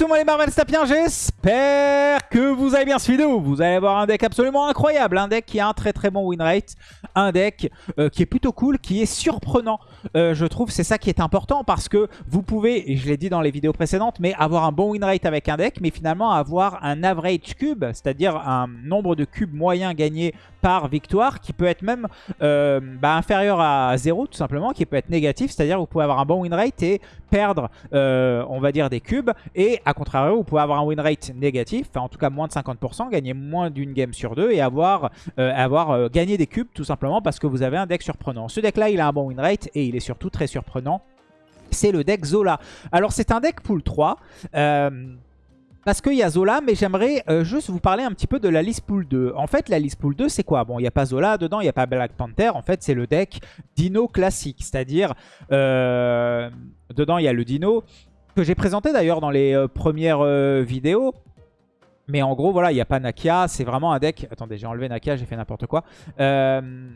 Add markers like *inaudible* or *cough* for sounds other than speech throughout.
tout le monde les Marvel Sapiens, j'espère que vous avez bien suivi vidéo. Vous allez avoir un deck absolument incroyable, un deck qui a un très très bon win rate, un deck euh, qui est plutôt cool, qui est surprenant. Euh, je trouve c'est ça qui est important parce que vous pouvez, et je l'ai dit dans les vidéos précédentes, mais avoir un bon win rate avec un deck, mais finalement avoir un average cube, c'est-à-dire un nombre de cubes moyens gagnés par victoire qui peut être même euh, bah, inférieur à 0 tout simplement, qui peut être négatif, c'est-à-dire vous pouvez avoir un bon win rate et perdre, on va dire, des cubes, et à contrario, vous pouvez avoir un win rate négatif, enfin en tout cas moins de 50%, gagner moins d'une game sur deux et avoir, euh, avoir euh, gagné des cubes tout simplement parce que vous avez un deck surprenant. Ce deck là, il a un bon win rate et il est surtout très surprenant. C'est le deck Zola. Alors c'est un deck pool 3. Euh, parce qu'il y a Zola, mais j'aimerais juste vous parler un petit peu de la liste pool 2. En fait, la liste pool 2, c'est quoi? Bon, il n'y a pas Zola dedans, il n'y a pas Black Panther. En fait, c'est le deck Dino classique. C'est-à-dire, dedans, il y a le Dino, que j'ai présenté d'ailleurs dans les premières vidéos. Mais en gros, voilà, il n'y a pas Nakia. C'est vraiment un deck... Attendez, j'ai enlevé Nakia, j'ai fait n'importe quoi. Euh,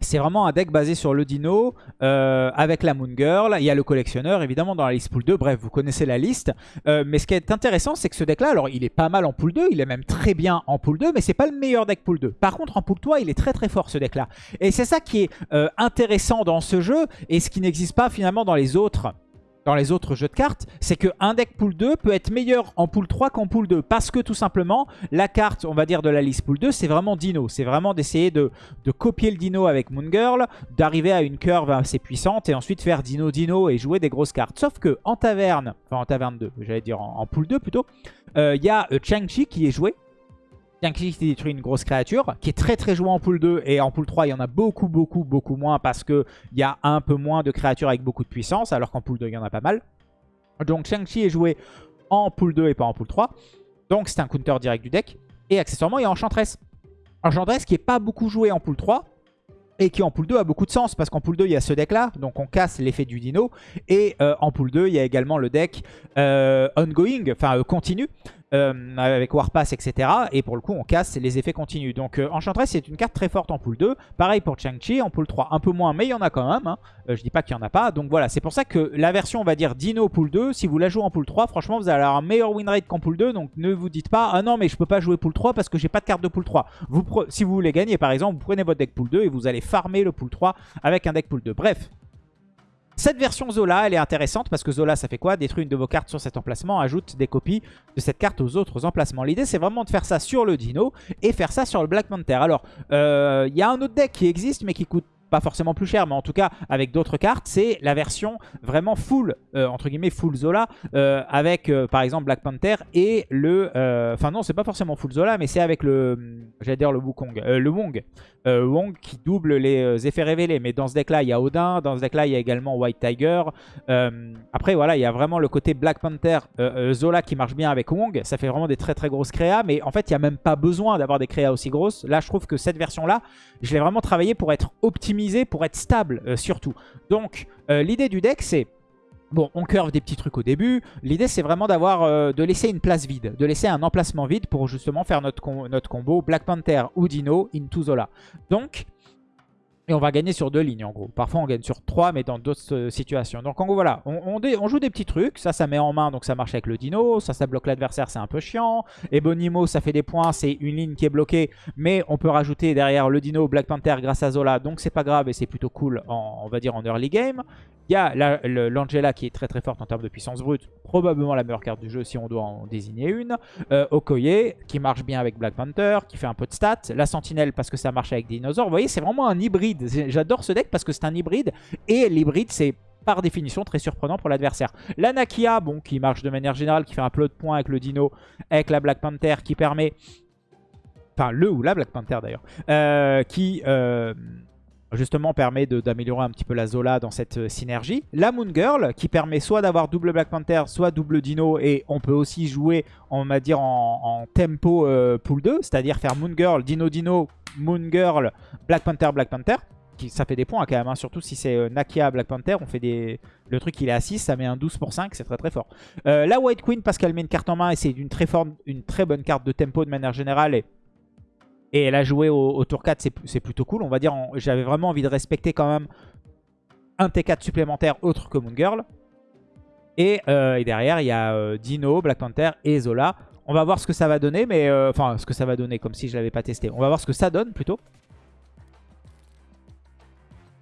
c'est vraiment un deck basé sur le dino, euh, avec la Moon Girl. Il y a le collectionneur, évidemment, dans la liste pool 2. Bref, vous connaissez la liste. Euh, mais ce qui est intéressant, c'est que ce deck-là, alors il est pas mal en pool 2. Il est même très bien en pool 2, mais c'est pas le meilleur deck pool 2. Par contre, en pool 3, il est très très fort, ce deck-là. Et c'est ça qui est intéressant dans ce jeu, et ce qui n'existe pas finalement dans les autres dans les autres jeux de cartes, c'est qu'un deck pool 2 peut être meilleur en pool 3 qu'en pool 2. Parce que tout simplement, la carte, on va dire, de la liste pool 2, c'est vraiment Dino. C'est vraiment d'essayer de, copier le Dino avec Moon Girl, d'arriver à une curve assez puissante et ensuite faire Dino Dino et jouer des grosses cartes. Sauf que en taverne, enfin en taverne 2, j'allais dire en, pool 2 plutôt, euh, il y a euh, Chang-Chi qui est joué qui détruit une grosse créature, qui est très très joué en pool 2 et en pool 3 il y en a beaucoup beaucoup beaucoup moins parce qu'il y a un peu moins de créatures avec beaucoup de puissance alors qu'en pool 2 il y en a pas mal. Donc Shang-Chi est joué en pool 2 et pas en pool 3. Donc c'est un counter direct du deck. Et accessoirement il y a Enchantress. Enchantress qui est pas beaucoup joué en pool 3 et qui en pool 2 a beaucoup de sens parce qu'en pool 2 il y a ce deck là donc on casse l'effet du dino et euh, en pool 2 il y a également le deck euh, ongoing enfin euh, continu euh, avec Warpass, etc. Et pour le coup, on casse les effets continus. Donc euh, Enchantress, c'est une carte très forte en pool 2. Pareil pour Chang-Chi, en pool 3, un peu moins, mais il y en a quand même. Hein. Euh, je dis pas qu'il y en a pas. Donc voilà, c'est pour ça que la version, on va dire, Dino pool 2, si vous la jouez en pool 3, franchement, vous allez avoir un meilleur win rate qu'en pool 2. Donc ne vous dites pas, ah non, mais je peux pas jouer pool 3 parce que j'ai pas de carte de pool 3. Vous si vous voulez gagner, par exemple, vous prenez votre deck pool 2 et vous allez farmer le pool 3 avec un deck pool 2. Bref, cette version Zola, elle est intéressante parce que Zola, ça fait quoi? Détruit une de vos cartes sur cet emplacement, ajoute des copies de cette carte aux autres emplacements. L'idée, c'est vraiment de faire ça sur le Dino et faire ça sur le Black Panther. Alors, euh, il y a un autre deck qui existe mais qui coûte pas forcément plus cher, mais en tout cas avec d'autres cartes, c'est la version vraiment full, euh, entre guillemets full Zola, euh, avec euh, par exemple Black Panther et le... Enfin non, c'est pas forcément full Zola, mais c'est avec le... J'allais dire le Wukong, le Wong. Wong qui double les effets révélés, mais dans ce deck-là, il y a Odin, dans ce deck-là, il y a également White Tiger. après, voilà, il y a vraiment le côté Black Panther Zola qui marche bien avec Wong. Ça fait vraiment des très très grosses créas, mais en fait, il n'y a même pas besoin d'avoir des créas aussi grosses. Là, je trouve que cette version-là, je l'ai vraiment travaillé pour être optimisé pour être stable euh, surtout. Donc euh, l'idée du deck c'est... Bon, on curve des petits trucs au début. L'idée, c'est vraiment d'avoir euh, de laisser une place vide, de laisser un emplacement vide pour justement faire notre, combo Black Panther ou Dino into. Donc, et on va gagner sur deux lignes en gros. Parfois on gagne sur trois mais dans d'autres euh, situations. Donc en gros voilà, on, joue des petits trucs. Ça, ça met en main donc ça marche avec le dino. Ça, ça bloque l'adversaire, c'est un peu chiant. Ebonimo, ça fait des points, c'est une ligne qui est bloquée. Mais on peut rajouter derrière le dino Black Panther grâce à Zola. Donc c'est pas grave et c'est plutôt cool on va dire en early game. Il y a l'Angela qui est très très forte en termes de puissance brute. Probablement la meilleure carte du jeu si on doit en désigner une. Euh, Okoye qui marche bien avec Black Panther, qui fait un peu de stats. La Sentinelle parce que ça marche avec Dinosaur. Vous voyez, c'est vraiment un hybride J'adore ce deck parce que c'est un hybride. Et l'hybride, c'est par définition très surprenant pour l'adversaire. La Nakia, bon, qui marche de manière générale, qui fait un peu de points avec le Dino, avec la Black Panther, qui permet... Enfin, le ou la Black Panther d'ailleurs. Euh, qui... Euh, justement permet d'améliorer un petit peu la Zola dans cette euh, synergie. La Moon Girl qui permet soit d'avoir double Black Panther, soit double Dino et on peut aussi jouer, on va dire, en, tempo pool 2, c'est-à-dire faire Moon Girl, Dino Dino, Moon Girl, Black Panther, Black Panther ça fait des points quand même, hein. surtout si c'est euh, Nakia Black Panther, on fait des... le truc il est à 6, ça met un 12 pour 5, c'est très très fort. Euh, la White Queen parce qu'elle met une carte en main et c'est une très, forte, une très bonne carte de tempo de manière générale et, et elle a joué au, tour 4, c'est plutôt cool. On va dire, j'avais vraiment envie de respecter quand même un T4 supplémentaire autre que Moon Girl. Et, euh, et derrière, il y a euh, Dino, Black Panther et Zola. On va voir ce que ça va donner, mais... euh, Enfin, ce que ça va donner, comme si je l'avais pas testé. On va voir ce que ça donne, plutôt.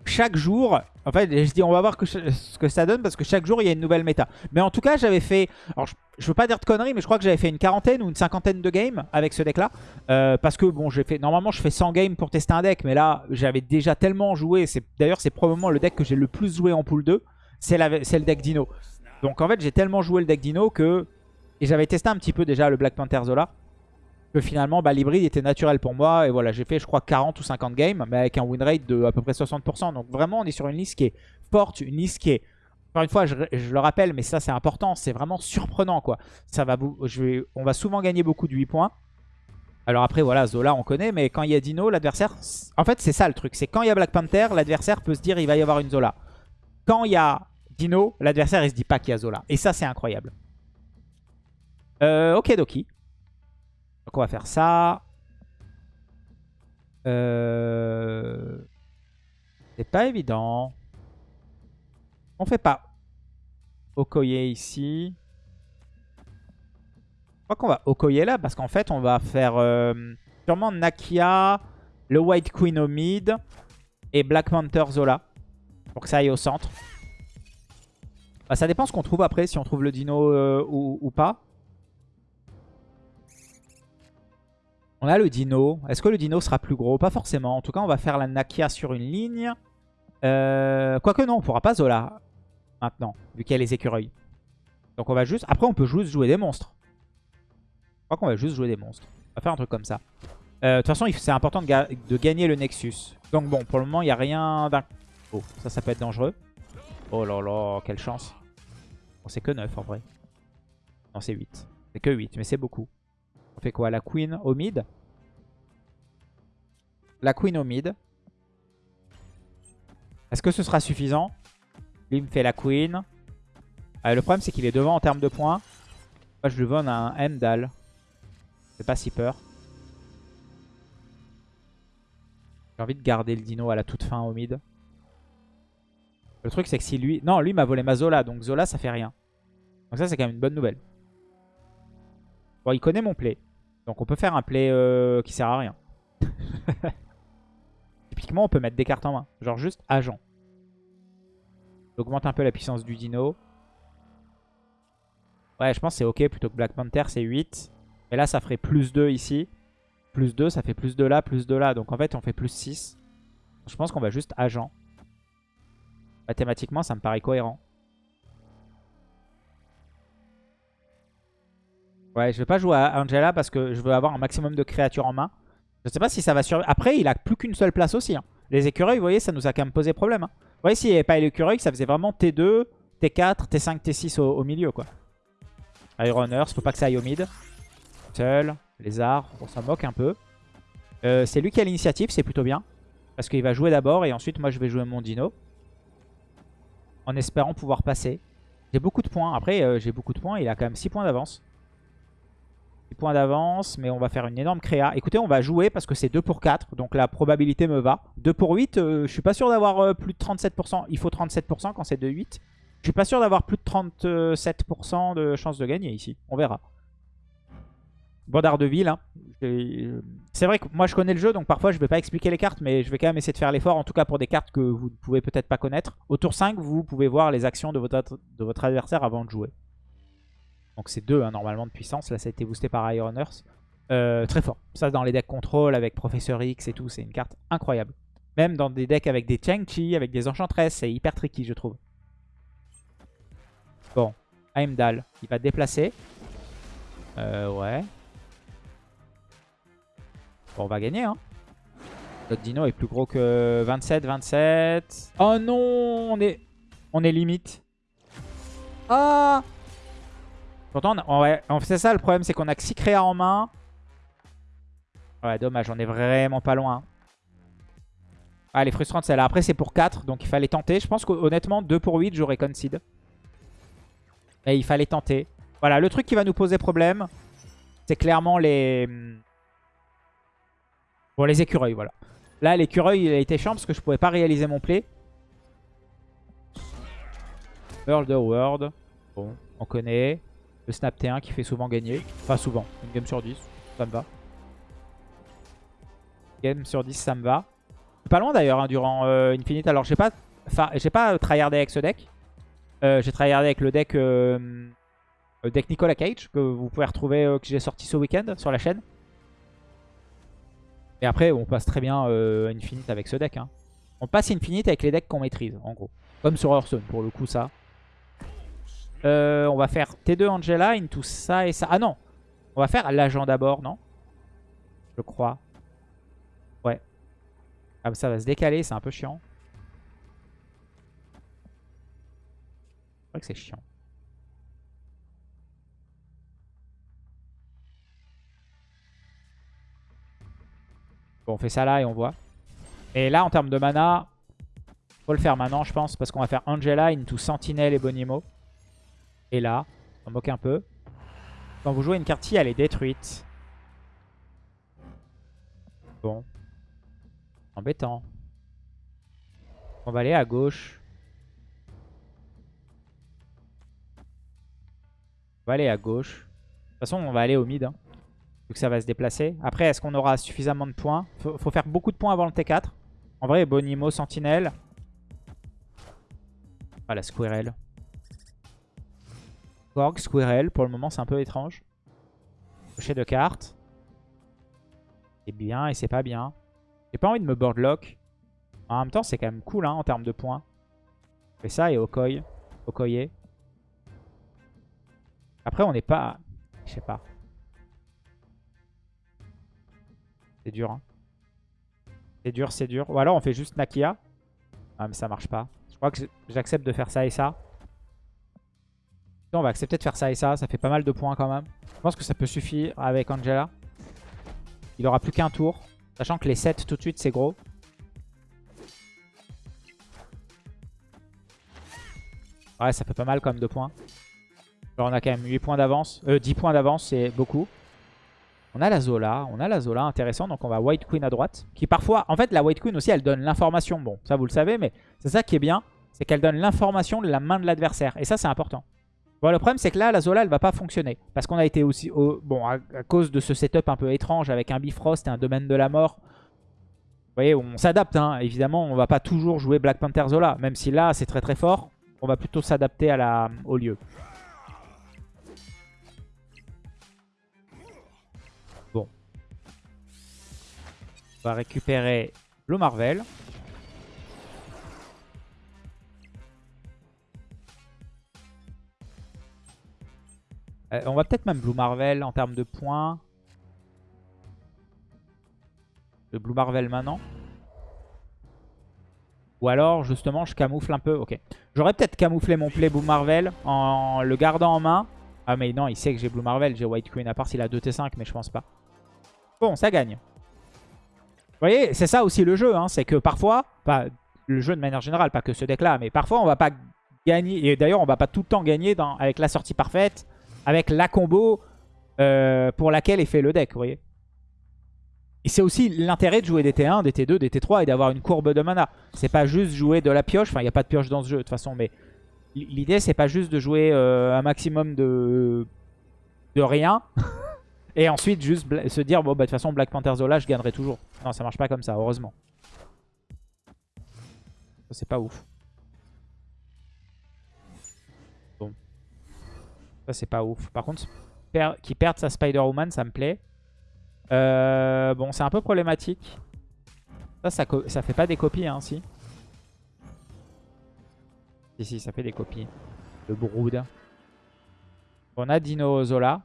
Chaque jour... En fait, je dis on va voir ce que ça donne, parce que chaque jour, il y a une nouvelle méta. Mais en tout cas, j'avais fait... Alors, je, veux pas dire de conneries, mais je crois que j'avais fait une quarantaine ou une cinquantaine de games avec ce deck-là. Euh, parce que, bon, j'ai fait... Normalement, je fais 100 games pour tester un deck, mais là, j'avais déjà tellement joué. D'ailleurs, c'est probablement le deck que j'ai le plus joué en pool 2. C'est le deck Dino. Donc, en fait, j'ai tellement joué le deck Dino que... Et j'avais testé un petit peu déjà le Black Panther Zola. Que finalement, bah, l'hybride était naturel pour moi. Et voilà, j'ai fait, je crois, 40 ou 50 games. Mais avec un win rate de à peu près 60%. Donc vraiment, on est sur une liste qui est forte. Une liste qui est... Encore une fois, je, je le rappelle, mais ça, c'est important. C'est vraiment surprenant, quoi. Ça va, je vais, on va souvent gagner beaucoup de 8 points. Alors après, voilà, Zola, on connaît. Mais quand il y a Dino, l'adversaire... En fait, c'est ça le truc. C'est quand il y a Black Panther, l'adversaire peut se dire il va y avoir une Zola. Quand il y a Dino, l'adversaire, il se dit pas qu'il y a Zola. Et ça, c'est incroyable. Euh, ok, Doki. Donc on va faire ça. Euh... C'est pas évident. On fait pas Okoye ici. Je crois qu'on va Okoye là parce qu'en fait on va faire euh, sûrement Nakia, le White Queen au mid et Black Panther Zola pour que ça aille au centre. Bah, ça dépend ce qu'on trouve après, si on trouve le dino euh, ou, ou pas. On a le dino. Est-ce que le dino sera plus gros? Pas forcément. En tout cas, on va faire la Nakia sur une ligne. Euh, quoique non, on pourra pas Zola maintenant, vu qu'il y a les écureuils. Donc on va juste... Après, on peut juste jouer des monstres. Je crois qu'on va juste jouer des monstres. On va faire un truc comme ça. Euh, de toute façon, c'est important de, ga de, gagner le Nexus. Donc bon, pour le moment, il n'y a rien d'un... Oh, ça, ça peut être dangereux. Oh là là, quelle chance. Bon, c'est que 9 en vrai. Non, c'est 8. C'est que 8, mais c'est beaucoup. Fait quoi La queen au mid? La queen au mid. Est-ce que ce sera suffisant? Lui me fait la queen. Ah, le problème c'est qu'il est devant en termes de points. Moi je lui donne un Heimdall. C'est pas si peur. J'ai envie de garder le dino à la toute fin au mid. Le truc c'est que si lui... Non, lui m'a volé ma Zola, donc Zola ça fait rien. Donc ça c'est quand même une bonne nouvelle. Bon, il connaît mon play. Donc on peut faire un play euh, qui sert à rien. *laughs* Typiquement, on peut mettre des cartes en main. Genre juste agent. Augmente un peu la puissance du dino. Ouais, je pense c'est ok plutôt que Black Panther, c'est 8. Et là, ça ferait plus 2 ici. Plus 2, ça fait plus 2 là, plus 2 là. Donc en fait, on fait plus 6. Je pense qu'on va juste agent. Mathématiquement, ça me paraît cohérent. Ouais, je vais pas jouer à Angela parce que je veux avoir un maximum de créatures en main. Je sais pas si ça va sur... Après, il a plus qu'une seule place aussi. Hein. Les écureuils, vous voyez, ça nous a quand même posé problème. Hein. Vous voyez, s'il n'y avait pas l'écureuil, ça faisait vraiment T2, T4, T5, T6 au, au milieu, quoi. Iron Earth, faut pas que ça aille au mid. Seul, lézard, on s'en moque un peu. Euh, c'est lui qui a l'initiative, c'est plutôt bien. Parce qu'il va jouer d'abord et ensuite, moi, je vais jouer mon dino. En espérant pouvoir passer. J'ai beaucoup de points. Après, euh, j'ai beaucoup de points. Il a quand même 6 points d'avance points d'avance, mais on va faire une énorme créa. Écoutez, on va jouer parce que c'est 2 pour 4, donc la probabilité me va. 2 pour 8, euh, je suis pas sûr d'avoir euh, plus de 37%. Il faut 37% quand c'est 2-8. Je suis pas sûr d'avoir plus de 37% de chance de gagner ici. On verra. Bandard de ville. Hein. C'est vrai que moi je connais le jeu, donc parfois je vais pas expliquer les cartes, mais je vais quand même essayer de faire l'effort, en tout cas pour des cartes que vous ne pouvez peut-être pas connaître. Au tour 5, vous pouvez voir les actions de votre adversaire avant de jouer. Donc c'est 2 hein, normalement de puissance. Là ça a été boosté par Iron Earth. Euh, très fort. Ça dans les decks contrôle avec Professeur X et tout, c'est une carte incroyable. Même dans des decks avec des Chang-Chi, avec des Enchantresses, c'est hyper tricky je trouve. Bon, Heimdall, il va déplacer. Euh, ouais. Bon, on va gagner, hein. Notre dino est plus gros que 27, 27. Oh non, on est, on est limite. Ah Pourtant, on, fait ça, le problème, c'est qu'on a que 6 créas en main. Ouais, dommage, on est vraiment pas loin. Ah, elle est frustrante celle-là. Après, c'est pour 4, donc il fallait tenter. Je pense qu'honnêtement, 2 pour 8, j'aurais concede. Mais il fallait tenter. Voilà, le truc qui va nous poser problème, c'est clairement les... Bon, les écureuils, voilà. Là, l'écureuil, il a été chiant parce que je pouvais pas réaliser mon play. World of World. Bon, on connaît. Le Snap T1 qui fait souvent gagner. Enfin souvent, une game sur 10, ça me va. Game sur 10, ça me va. Pas loin d'ailleurs hein, durant euh, Infinite. Alors j'ai pas, j'ai pas tryhardé avec ce deck. Euh, j'ai tryhardé avec le deck, euh, deck Nicolas Cage que vous pouvez retrouver, que j'ai sorti ce week-end sur la chaîne. Et après, on passe très bien Infinite avec ce deck. Hein. On passe Infinite avec les decks qu'on maîtrise, en gros. Comme sur Hearthstone, pour le coup, ça. On va faire T2 Angela into ça et ça. Ah non On va faire l'agent d'abord, non? Je crois. Ouais. Ah, ça va se décaler, c'est un peu chiant. C'est vrai que c'est chiant. Bon, on fait ça là et on voit. Et là, en termes de mana, faut le faire maintenant, je pense, parce qu'on va faire Angela into Sentinelle et Bonimo. Et là, on moque un peu. Quand vous jouez une carte, elle est détruite. Bon. Embêtant. On va aller à gauche. On va aller à gauche. De toute façon, on va aller au mid. Hein, que ça va se déplacer. Après, est-ce qu'on aura suffisamment de points? Faut, faut faire beaucoup de points avant le T4. En vrai, Bonimo, Sentinelle. Ah, la Squirrel. Gorg, Squirrel. Pour le moment, c'est un peu étrange. Cocher de cartes. C'est bien et c'est pas bien. J'ai pas envie de me boardlock. En même temps, c'est quand même cool hein, en termes de points. Je fais ça et Okoi. Okoye. Après, on n'est pas... Je sais pas. C'est dur. Hein. C'est dur, c'est dur. Ou alors on fait juste Nakia. Ah mais ça marche pas. Je crois que j'accepte de faire ça et ça. On va accepter de faire ça et ça. Ça fait pas mal de points quand même. Je pense que ça peut suffire avec Angela. Il aura plus qu'un tour. Sachant que les 7 tout de suite c'est gros. Ouais ça fait pas mal quand même de points. On a quand même 8 points d'avance. Euh 10 points d'avance c'est beaucoup. On a la Zola, on a la Zola, intéressant. Donc on va White Queen à droite. Qui parfois, en fait la White Queen aussi elle donne l'information. Bon, ça vous le savez, mais c'est ça qui est bien. C'est qu'elle donne l'information de la main de l'adversaire. Et ça c'est important. Bon, le problème c'est que là la Zola elle va pas fonctionner. Parce qu'on a été aussi, bon, à, cause de ce setup un peu étrange avec un Bifrost et un domaine de la mort. Vous voyez, on s'adapte, hein. évidemment, on va pas toujours jouer Black Panther Zola, même si là c'est très très fort, on va plutôt s'adapter au lieu. On va récupérer Blue Marvel. Euh, on va peut-être même Blue Marvel en termes de points. Le Blue Marvel maintenant. Ou alors, justement, je camoufle un peu. Ok. J'aurais peut-être camouflé mon play Blue Marvel en le gardant en main. Ah mais non, il sait que j'ai Blue Marvel, j'ai White Queen, à part s'il a 2T5, mais je pense pas. Bon, ça gagne. Vous voyez, c'est ça aussi le jeu. Hein, c'est que parfois, pas le jeu de manière générale, pas que ce deck-là, mais parfois on va pas gagner. Et d'ailleurs, on va pas tout le temps gagner avec la sortie parfaite, avec la combo euh, pour laquelle est fait le deck. Vous voyez et c'est aussi l'intérêt de jouer des T1, des T2, des T3 et d'avoir une courbe de mana. C'est pas juste jouer de la pioche. Enfin, il n'y a pas de pioche dans ce jeu de toute façon. Mais l'idée, c'est pas juste de jouer euh, un maximum de, de rien. *laughs* Et ensuite, juste se dire, bon, bah, de toute façon, Black Panther Zola, je gagnerai toujours. Non, ça marche pas comme ça, heureusement. C'est pas ouf. Ça, c'est pas ouf. Par contre, qui perde sa Spider-Woman, ça me plaît. Euh, bon, c'est un peu problématique. Ça, ça, fait pas des copies, hein, si. Si, si, ça fait des copies. Le Brood. On a Dino Zola.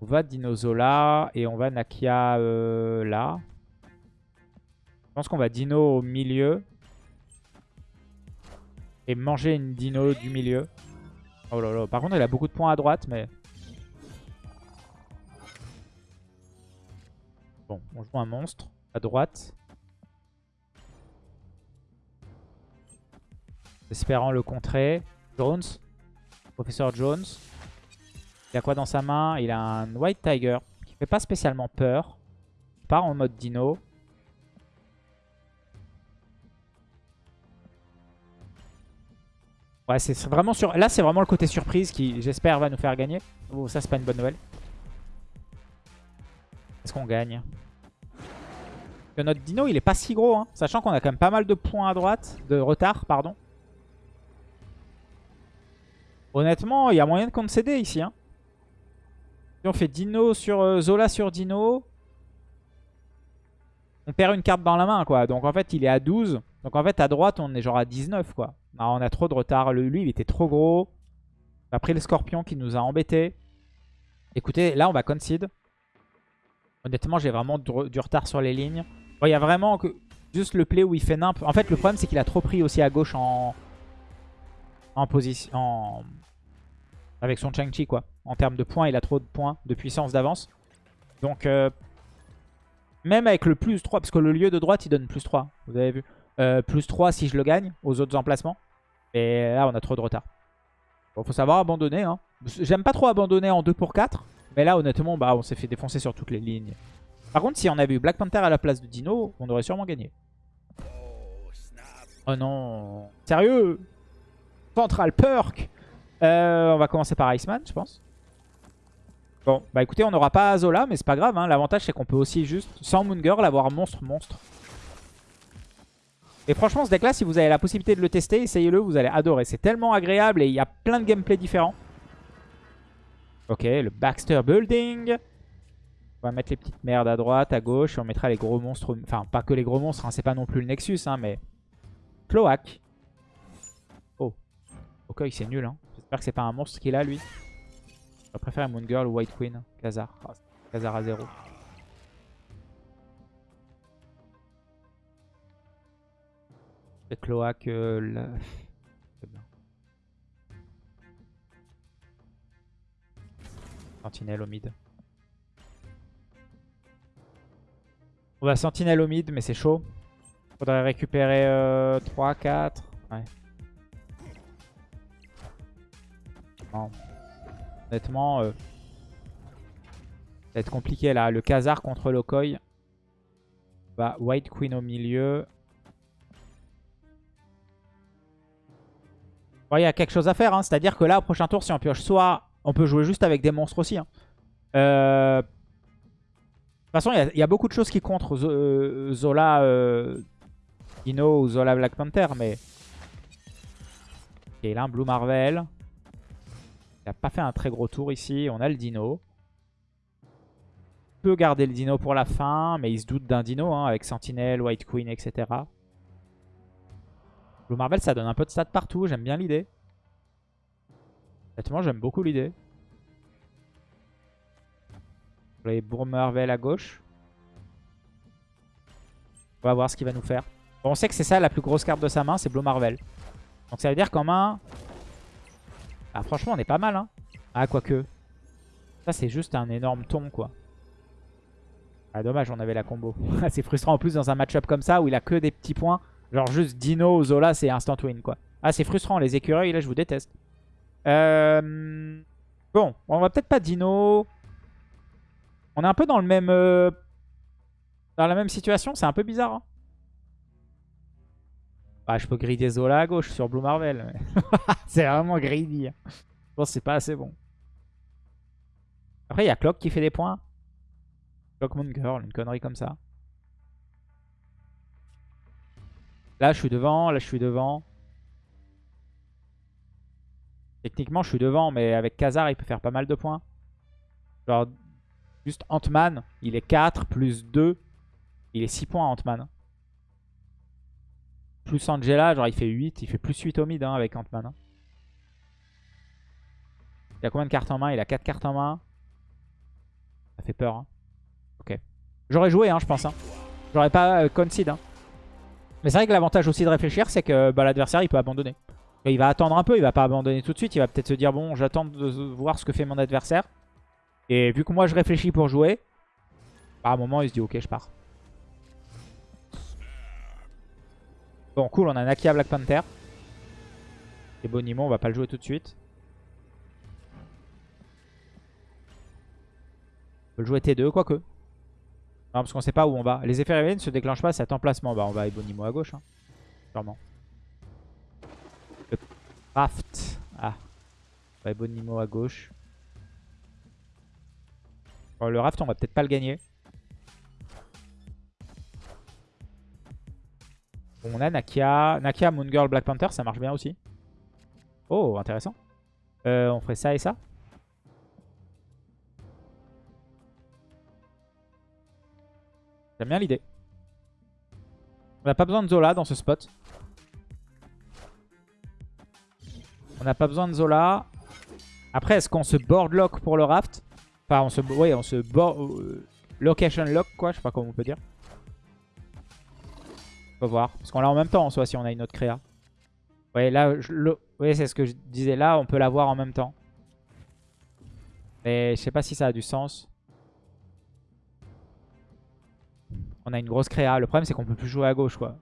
On va Dino là et on va Nakia euh, là. Je pense qu'on va Dino au milieu. Et manger une Dino du milieu. Oh là là. Par contre, il a beaucoup de points à droite, mais... Bon, on joue un monstre à droite. Espérant le contrer. Jones. Professeur Jones. Il a quoi dans sa main? Il a un White Tiger qui fait pas spécialement peur. Il part en mode dino. Ouais, c'est vraiment sur. Là, c'est vraiment le côté surprise qui, j'espère, va nous faire gagner. Ça, c'est pas une bonne nouvelle. Est-ce qu'on gagne? Que notre dino, il est pas si gros, hein, sachant qu'on a quand même pas mal de points à droite, de retard, pardon. Honnêtement, il y a moyen de concéder ici. Hein. Si on fait Dino sur euh, Zola sur Dino, on perd une carte dans la main, quoi. Donc en fait, il est à 12. Donc en fait, à droite, on est genre à 19, quoi. on a trop de retard. Lui, il était trop gros. On a pris le Scorpion qui nous a embêtés. Écoutez, là, on va concede. Honnêtement, j'ai vraiment du retard sur les lignes. Il y a vraiment juste le play où il fait nimp. En fait, le problème, c'est qu'il a trop pris aussi à gauche en, en position... Avec son Chang-Chi, quoi. En termes de points, il a trop de points, de puissance d'avance. Donc, euh, même avec le plus 3, parce que le lieu de droite, il donne plus 3, vous avez vu. Euh, plus 3 si je le gagne aux autres emplacements. Et là, on a trop de retard. Bon, faut savoir abandonner. Hein. J'aime pas trop abandonner en 2 pour 4. Mais là, honnêtement, bah, on s'est fait défoncer sur toutes les lignes. Par contre, si on avait eu Black Panther à la place de Dino, on aurait sûrement gagné. Oh non. Sérieux? Central Perk euh, On va commencer par Iceman, je pense. Bon, bah écoutez, on n'aura pas Zola, mais c'est pas grave. Hein. L'avantage, c'est qu'on peut aussi juste, sans Moon Girl, avoir monstre-monstre. Et franchement, ce deck-là, si vous avez la possibilité de le tester, essayez-le, vous allez adorer. C'est tellement agréable et il y a plein de gameplay différents. Ok, le Baxter Building. On va mettre les petites merdes à droite, à gauche. On mettra les gros monstres. Enfin, pas que les gros monstres. Hein, c'est pas non plus le Nexus. Hein, mais... Cloak. Oh. Ok, c'est nul. Hein. J'espère que c'est pas un monstre qu'il a, lui. Je préfère Moon Girl ou White Queen. Khazar. Oh, Khazar à zéro. Euh, Sentinelle au mid. On va sentinelle au mid, mais c'est chaud. Faudrait récupérer 3, euh, 4. Ouais. Honnêtement, euh, ça va être compliqué là. Le Khazar contre l'Okoi. Bah, White Queen au milieu. Il y a quelque chose à faire. Hein. C'est-à-dire que là, au prochain tour, si on pioche soit... On peut jouer juste avec des monstres aussi. Hein. Euh, toute façon, il y, a beaucoup de choses qui contre euh, Zola euh, Dino ou Zola Black Panther, mais... Ok, là, un Blue Marvel. Il n'a pas fait un très gros tour ici. On a le Dino. Peut garder le Dino pour la fin, mais il se doute d'un Dino, hein, avec Sentinelle, White Queen, etc. Blue Marvel, ça donne un peu de stats partout. J'aime bien l'idée. Honnêtement, j'aime beaucoup l'idée. Les Marvel à gauche. On va voir ce qu'il va nous faire. On sait que c'est ça la plus grosse carte de sa main, c'est Blue Marvel. Donc ça veut dire qu'en main... Ah, franchement, on est pas mal. Hein. Ah, quoique. Ça, c'est juste un énorme ton, quoi. Ah, dommage, on avait la combo. *laughs* c'est frustrant en plus dans un match-up comme ça où il a que des petits points. Genre juste Dino, Zola, c'est instant win, quoi. Ah, c'est frustrant, les écureuils, là, je vous déteste. Euh... Bon, on va peut-être pas Dino. On est un peu dans le même... Euh, dans la même situation. C'est un peu bizarre. Hein. Ah, je peux grider Zola à gauche sur Blue Marvel. *laughs* c'est vraiment greedy. Hein. Je pense que c'est pas assez bon. Après, il y a Clock qui fait des points. Clock Moon Girl, une connerie comme ça. Là, je suis devant. Là, je suis devant. Techniquement, je suis devant, mais avec Khazar, il peut faire pas mal de points. Genre, Juste Ant-Man, il est 4 plus 2. Il est 6 points Ant-Man. Plus Angela, genre il fait 8. Il fait plus 8 au mid hein, avec Ant-Man. Hein. Il a combien de cartes en main? Il a 4 cartes en main. Ça fait peur. Hein. Ok. J'aurais joué, hein, je pense. Hein. J'aurais pas euh, concede. Mais c'est vrai que l'avantage aussi de réfléchir, c'est que bah, l'adversaire, il peut abandonner. il va attendre un peu, il va pas abandonner tout de suite. Il va peut-être se dire, bon, j'attends de voir ce que fait mon adversaire. Et vu que moi je réfléchis pour jouer, bah, à un moment il se dit ok je pars. Bon cool, on a Nakia Black Panther. Et Bonimo, on va pas le jouer tout de suite. On peut le jouer T2, quoique. Non, parce qu'on sait pas où on va. Les effets réveillés ne se déclenchent pas à cet emplacement. Bah on va Ebonimo à gauche, hein. Sûrement. Raft. Ah. Ouais, Bonimo à gauche. Bon, le raft, on va peut-être pas le gagner. On a Nakia. Nakia, Moon Girl, Black Panther, ça marche bien aussi. Oh, intéressant. Euh, on ferait ça et ça. J'aime bien l'idée. On n'a pas besoin de Zola dans ce spot. On n'a pas besoin de Zola. Après, est-ce qu'on se board lock pour le raft? Enfin, on se, oui, on se board... Euh, location lock, quoi. Je sais pas comment on peut dire. Faut voir. Parce qu'on l'a en même temps, en soi, si on a une autre créa. Ouais, là, je, c'est ce que je disais. Là, on peut l'avoir en même temps. Mais je sais pas si ça a du sens. On a une grosse créa. Le problème, c'est qu'on peut plus jouer à gauche, quoi.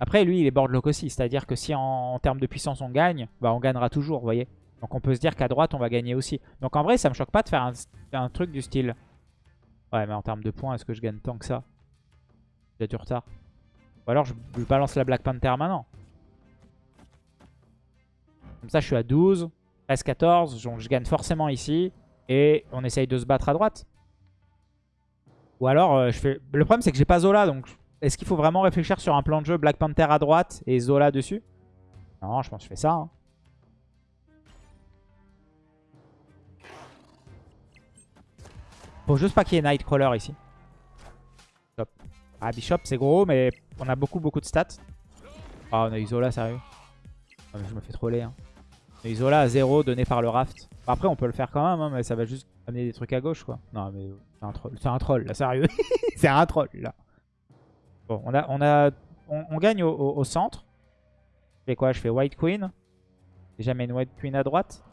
Après, lui, il est board lock aussi. C'est-à-dire que si en, termes de puissance, on gagne, bah on gagnera toujours, vous voyez. Donc on peut se dire qu'à droite, on va gagner aussi. Donc en vrai, ça me choque pas de faire un, truc du style... Ouais, mais en termes de points, est-ce que je gagne tant que ça? J'ai du retard. Ou alors, je, balance la Black Panther maintenant. Comme ça, je suis à 12. 13, 14. Donc je gagne forcément ici. Et on essaye de se battre à droite. Ou alors, euh, je fais... Le problème, c'est que j'ai pas Zola, donc est-ce qu'il faut vraiment réfléchir sur un plan de jeu Black Panther à droite et Zola dessus? Non, je pense que je fais ça. Hein. Faut juste pas qu'il y ait Nightcrawler ici. Ah, Bishop, c'est gros, mais on a beaucoup, beaucoup de stats. Ah, on a eu Zola, sérieux? Ah, je me fais troller. Hein. On a eu Zola à 0 donné par le raft. Après, on peut le faire quand même, hein, mais ça va juste amener des trucs à gauche, quoi. Non, mais c'est un troll. C'est un troll, là, sérieux. *laughs* c'est un troll, là. Bon, on, a, on, a, on, gagne au, centre. Je fais quoi? Je fais White Queen. J'ai jamais une White Queen à droite.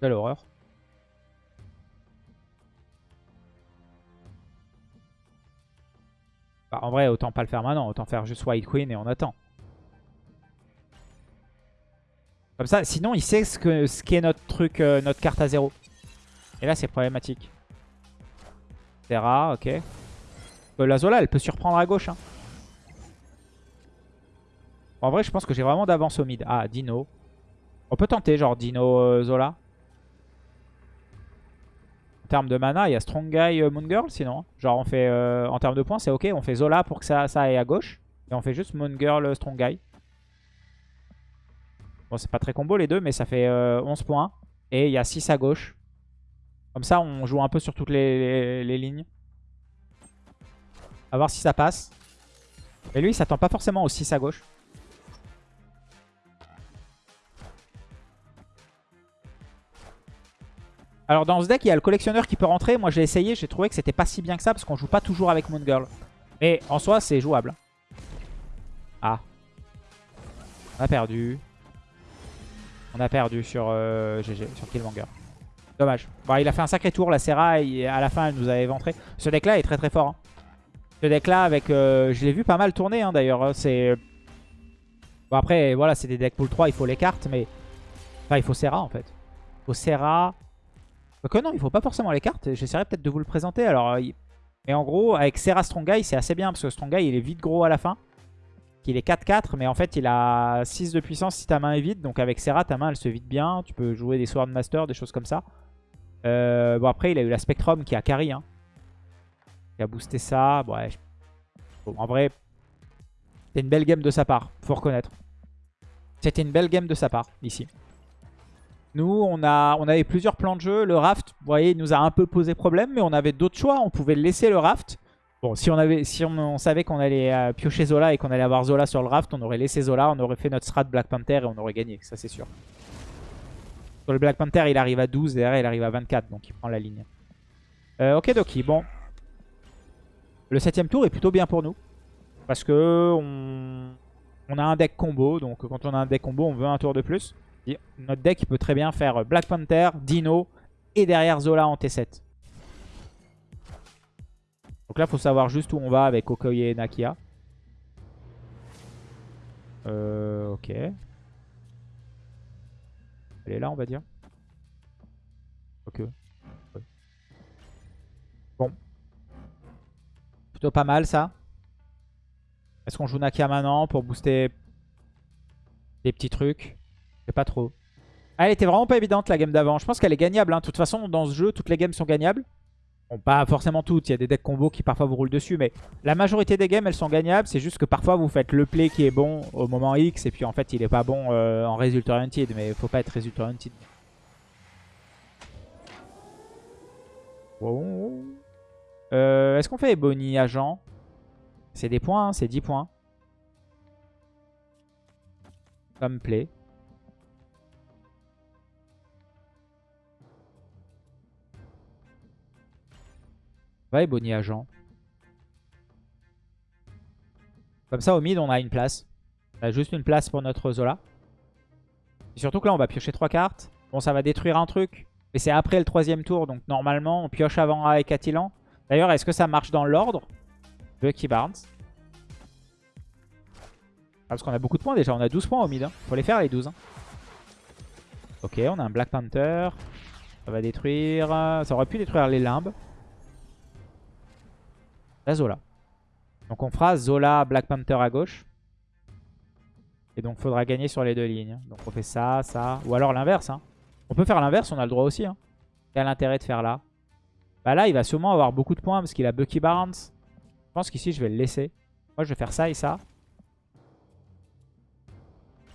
Quelle horreur. Bah, en vrai, autant pas le faire maintenant. Autant faire juste White Queen et on attend. Comme ça, sinon il sait ce qu'est ce notre truc, euh, notre carte à zéro. Et là, c'est problématique. Terra, ok. Euh, la Zola, elle peut surprendre à gauche. Hein. En vrai, je pense que j'ai vraiment d'avance au mid. Ah, Dino. On peut tenter, genre Dino euh, Zola. En termes de mana, il y a Strong Guy Moon Girl sinon. Genre, on fait en termes de points, c'est ok. On fait Zola pour que ça, ça aille à gauche. Et on fait juste Moon Girl Strong Guy. Bon, c'est pas très combo les deux, mais ça fait 11 points. Et il y a 6 à gauche. Comme ça, on joue un peu sur toutes les, lignes. A voir si ça passe. Et lui, il s'attend pas forcément au 6 à gauche. Alors dans ce deck, il y a le collectionneur qui peut rentrer. Moi, j'ai essayé, j'ai trouvé que c'était pas si bien que ça parce qu'on joue pas toujours avec Moon Girl. Mais en soi, c'est jouable. Ah. On a perdu. On a perdu sur euh, sur Killmonger. Dommage. Bon, il a fait un sacré tour, la Serra, et à la fin, elle nous avait éventré. Ce deck-là est très très fort. Hein. Ce deck-là, avec, euh, je l'ai vu pas mal tourner hein, d'ailleurs. Hein. C'est Bon, après, voilà, c'est des decks pool 3, il faut les cartes, mais... Enfin, il faut Serra, en fait. Il faut Serra... Donc non, il faut pas forcément les cartes. J'essaierai peut-être de vous le présenter. Alors, Mais en gros, avec Serra Strong c'est assez bien, parce que Strong il est vite gros à la fin. Il est 4-4, mais en fait, il a 6 de puissance si ta main est vide. Donc avec Serra, ta main, elle se vide bien. Tu peux jouer des Swordmaster, des choses comme ça. Euh, bon, après, il a eu la Spectrum qui a carry. Hein, qui a boosté ça. Bon, en vrai, c'était une belle game de sa part. Faut reconnaître. C'était une belle game de sa part, ici. Nous, on, a, on avait plusieurs plans de jeu. Le raft, vous voyez, il nous a un peu posé problème. Mais on avait d'autres choix. On pouvait laisser le raft. Bon, si on, avait, savait qu'on allait euh, piocher Zola et qu'on allait avoir Zola sur le raft, on aurait laissé Zola, on aurait fait notre strat Black Panther et on aurait gagné, ça c'est sûr. Sur le Black Panther, il arrive à 12, derrière il arrive à 24, donc il prend la ligne. Euh, ok, Doki, bon. Le septième tour est plutôt bien pour nous. Parce que on, a un deck combo, donc quand on a un deck combo, on veut un tour de plus. notre deck peut très bien faire Black Panther, Dino et derrière Zola en T7. Donc là, faut savoir juste où on va avec Okoye et Nakia. Euh, ok. Elle est là, on va dire. Ok. Bon. Plutôt pas mal, ça. Est-ce qu'on joue Nakia maintenant pour booster des petits trucs? Je sais pas trop. Ah, elle était vraiment pas évidente la game d'avant. Je pense qu'elle est gagnable. hein. De toute façon, dans ce jeu, toutes les games sont gagnables. Bon, pas forcément toutes. Il y a des decks combos qui parfois vous roulent dessus. Mais la majorité des games, elles sont gagnables. C'est juste que parfois, vous faites le play qui est bon au moment X. Et puis en fait, il est pas bon euh, en result oriented. Mais il faut pas être result oriented. Euh, Est-ce qu'on fait Bonnie agent? C'est des points, hein, c'est 10 points. Comme play. Ouais, Bonnie agent. Comme ça, au mid, on a une place. On a juste une place pour notre Zola. Et surtout que là, on va piocher 3 cartes. Bon, ça va détruire un truc. Mais c'est après le troisième tour. Donc normalement, on pioche avant avec Attilan. D'ailleurs, est-ce que ça marche dans l'ordre Bucky Barnes? Ah, parce qu'on a beaucoup de points déjà. On a 12 points au mid. Hein. Faut les faire les 12. hein. Ok, on a un Black Panther. Ça va détruire... euh, Ça aurait pu détruire les limbes. La Zola. Donc on fera Zola, Black Panther à gauche. Et donc faudra gagner sur les deux lignes. Donc on fait ça, ça. Ou alors l'inverse. Hein. On peut faire l'inverse, on a le droit aussi. Hein. Quel intérêt de faire là Bah là, il va sûrement avoir beaucoup de points parce qu'il a Bucky Barnes. Je pense qu'ici, je vais le laisser. Moi, je vais faire ça et ça.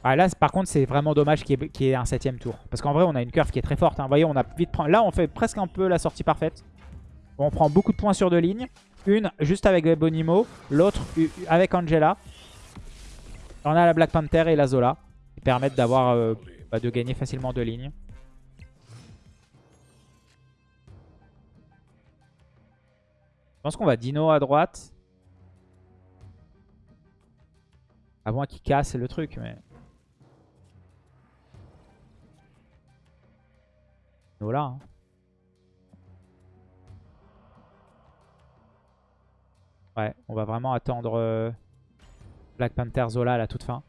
Ah, là, par contre, c'est vraiment dommage qu'il y, ait- un septième tour. Parce qu'en vrai, on a une curve qui est très forte. hein. Vous voyez, on a vite. Là, on fait presque un peu la sortie parfaite. On prend beaucoup de points sur deux lignes. Une juste avec Bonimo, l'autre avec Angela. On a la Black Panther et la Zola qui permettent d'avoir euh, bah, de gagner facilement deux lignes. Je pense qu'on va Dino à droite. À moins qu'il casse le truc, mais... Dino. Ouais, on va vraiment attendre euh, Black Panther Zola à la toute fin.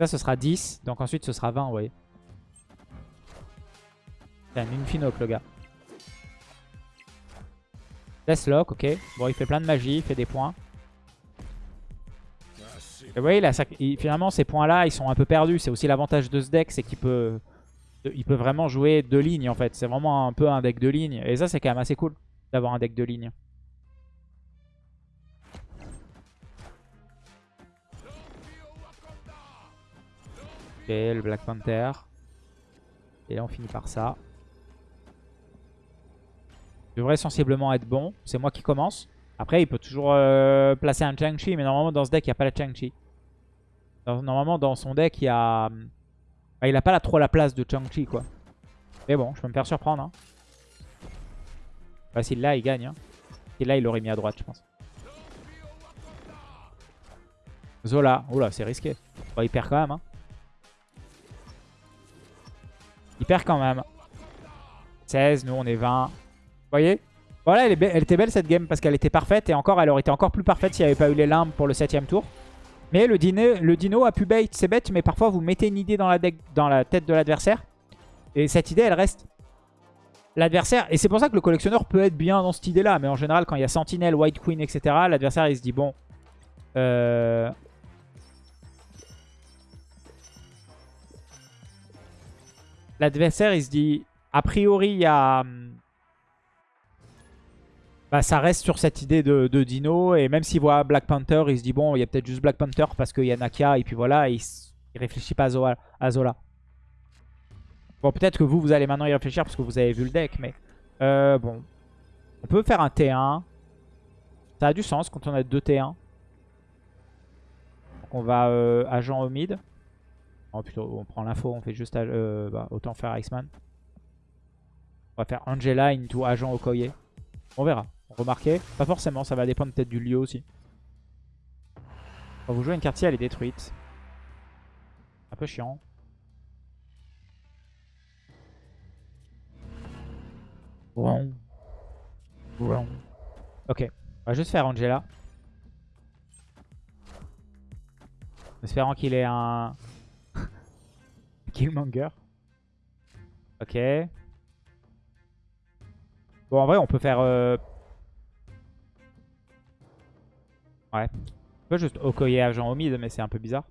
Ça, ce sera 10. Donc ensuite, ce sera 20, vous voyez. C'est un Infinok, le gars. Deathlock, ok. Bon, il fait plein de magie, il fait des points. Et vous voyez, là, finalement, ces points-là, ils sont un peu perdus. C'est aussi l'avantage de ce deck, c'est qu'il peut, il peut vraiment jouer deux lignes, en fait. C'est vraiment un peu un deck de lignes. Et ça, c'est quand même assez cool d'avoir un deck de lignes. Ok, le Black Panther. Et là, on finit par ça. Devrait sensiblement être bon. C'est moi qui commence. Après, il peut toujours euh, placer un Chang-Chi. Mais normalement, dans ce deck, il n'y a pas la Chang-Chi. Normalement, dans son deck, il y a... Ah, il n'a pas la, trop la place de Chang-Chi, quoi. Mais bon, je peux me faire surprendre. Hein. Bah, s'il l'a, il gagne. Hein. Et là, il l'aurait mis à droite, je pense. Zola. Oula, c'est risqué. Bon, il perd quand même. Hein. Il perd quand même. 16, nous on est 20. Vous voyez? Voilà, elle, était belle cette game parce qu'elle était parfaite. Et encore, elle aurait été encore plus parfaite s'il n'y avait pas eu les limbes pour le 7ème tour. Mais le, dino a pu bait, c'est bête. Mais parfois, vous mettez une idée dans la, deck, dans la tête de l'adversaire. Et cette idée, elle reste. L'adversaire, et c'est pour ça que le collectionneur peut être bien dans cette idée-là. Mais en général, quand il y a Sentinelle, White Queen, etc., l'adversaire, il se dit, bon... Euh, L'adversaire, il se dit, a priori, il y a... hum, Bah, ça reste sur cette idée de, Dino. Et même s'il voit Black Panther, il se dit, bon, il y a peut-être juste Black Panther parce qu'il y a Nakia. Et puis voilà, il, réfléchit pas à Zola. Bon, peut-être que vous, vous allez maintenant y réfléchir parce que vous avez vu le deck. Mais euh, bon, on peut faire un T1. Ça a du sens quand on a deux T1. Donc on va euh, agent au mid. Oh, on prend l'info, on fait juste... euh, bah, autant faire Iceman. On va faire Angela into agent Okoye. On verra. Remarquez, pas forcément, ça va dépendre peut-être du lieu aussi. Quand vous jouez une carte, elle est détruite. Un peu chiant. Ok, on va juste faire Angela. Espérant qu'il ait un... Killmonger. Ok. Bon, en vrai, on peut faire... euh, Ouais. On peux juste Okoye agent au mid, mais c'est un peu bizarre.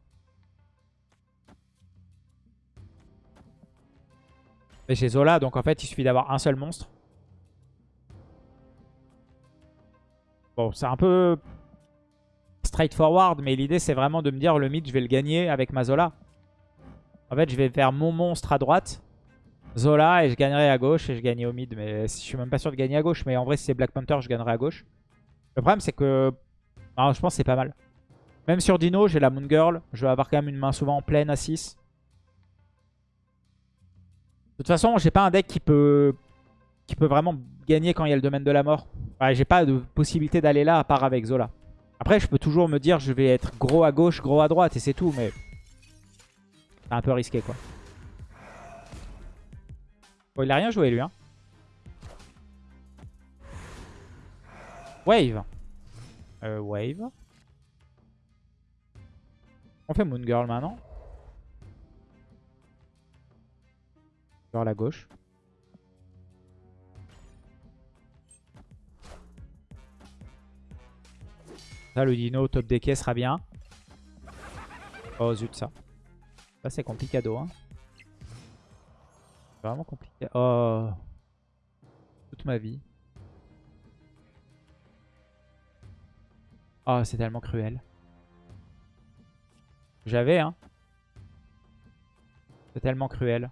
Et j'ai Zola, donc en fait, il suffit d'avoir un seul monstre. Bon, c'est un peu straightforward, mais l'idée, c'est vraiment de me dire le mid, je vais le gagner avec ma Zola. En fait, je vais faire mon monstre à droite, Zola, et je gagnerai à gauche, et je gagne au mid. Mais je suis même pas sûr de gagner à gauche, mais en vrai, si c'est Black Panther, je gagnerai à gauche. Le problème, c'est que... je pense que c'est pas mal. Même sur Dino, j'ai la Moon Girl. Je vais avoir quand même une main souvent en pleine à 6. De toute façon, j'ai pas un deck qui peut qui peut vraiment gagner quand il y a le domaine de la mort. j'ai pas de possibilité d'aller là à part avec Zola. Après, je peux toujours me dire je vais être gros à gauche, gros à droite et c'est tout, mais c'est un peu risqué quoi. Il a rien joué lui. Hein. Wave. Euh, wave. On fait Moon Girl maintenant. Vers la gauche. Ça, le dino top des quais sera bien. Oh zut, ça. Ça, c'est complicado. Hein. Vraiment compliqué. Oh. Toute ma vie. Oh, c'est tellement cruel. J'avais, hein. C'est tellement cruel.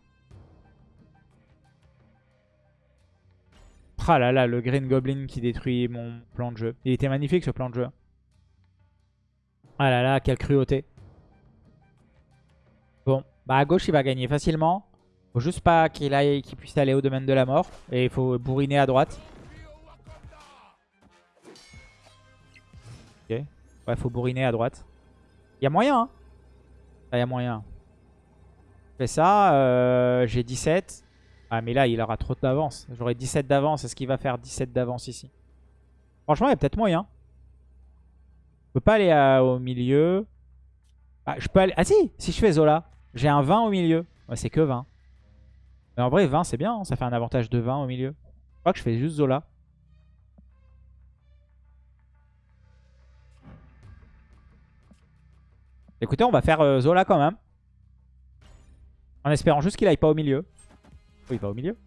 Ah là là, le Green Goblin qui détruit mon plan de jeu. Il était magnifique ce plan de jeu. Ah là là, quelle cruauté. Bah à gauche il va gagner facilement. Faut juste pas qu'il aille, qu'il puisse aller au domaine de la mort. Et il faut bourriner à droite. Ok. Ouais, faut bourriner à droite. Il y a moyen, hein. Il y a moyen. Je fais ça, euh, j'ai 17. Ah mais là il aura trop d'avance. J'aurai 17 d'avance. Est-ce qu'il va faire 17 d'avance ici? Franchement il y a peut-être moyen. Je peux pas aller au milieu. Ah, je peux aller... ah si Si je fais Zola. J'ai un 20 au milieu. Ouais, c'est que 20. Mais en vrai 20 c'est bien. Hein. Ça fait un avantage de 20 au milieu. Je crois que je fais juste Zola. Écoutez on va faire euh, Zola quand même. En espérant juste qu'il aille pas au milieu. Oh, il va au milieu.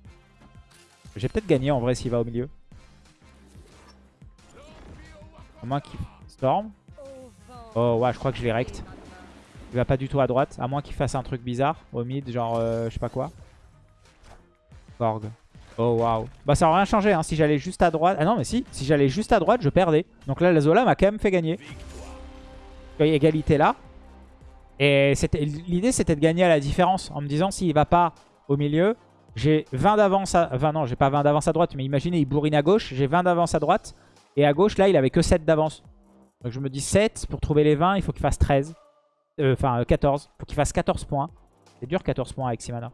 J'ai peut-être gagné en vrai s'il va au milieu. Au moins qu'il storm. Oh ouais, je crois que je l'ai rect. Il va pas du tout à droite. À moins qu'il fasse un truc bizarre au mid, genre euh, je sais pas quoi. Korg. Oh waouh. Bah ça aurait rien changé hein, si j'allais juste à droite. Ah non mais si, si j'allais juste à droite, je perdais. Donc là la Zola m'a quand même fait gagner. Égalité là. Et l'idée c'était de gagner à la différence en me disant s'il va pas au milieu, j'ai 20 d'avance à... Enfin non, j'ai pas 20 d'avance à droite, mais imaginez, il bourrine à gauche. J'ai 20 d'avance à droite. Et à gauche, là, il avait que 7 d'avance. Donc je me dis 7, pour trouver les 20, il faut qu'il fasse 13. Euh, enfin, 14. Il faut qu'il fasse 14 points. C'est dur 14 points avec Simana.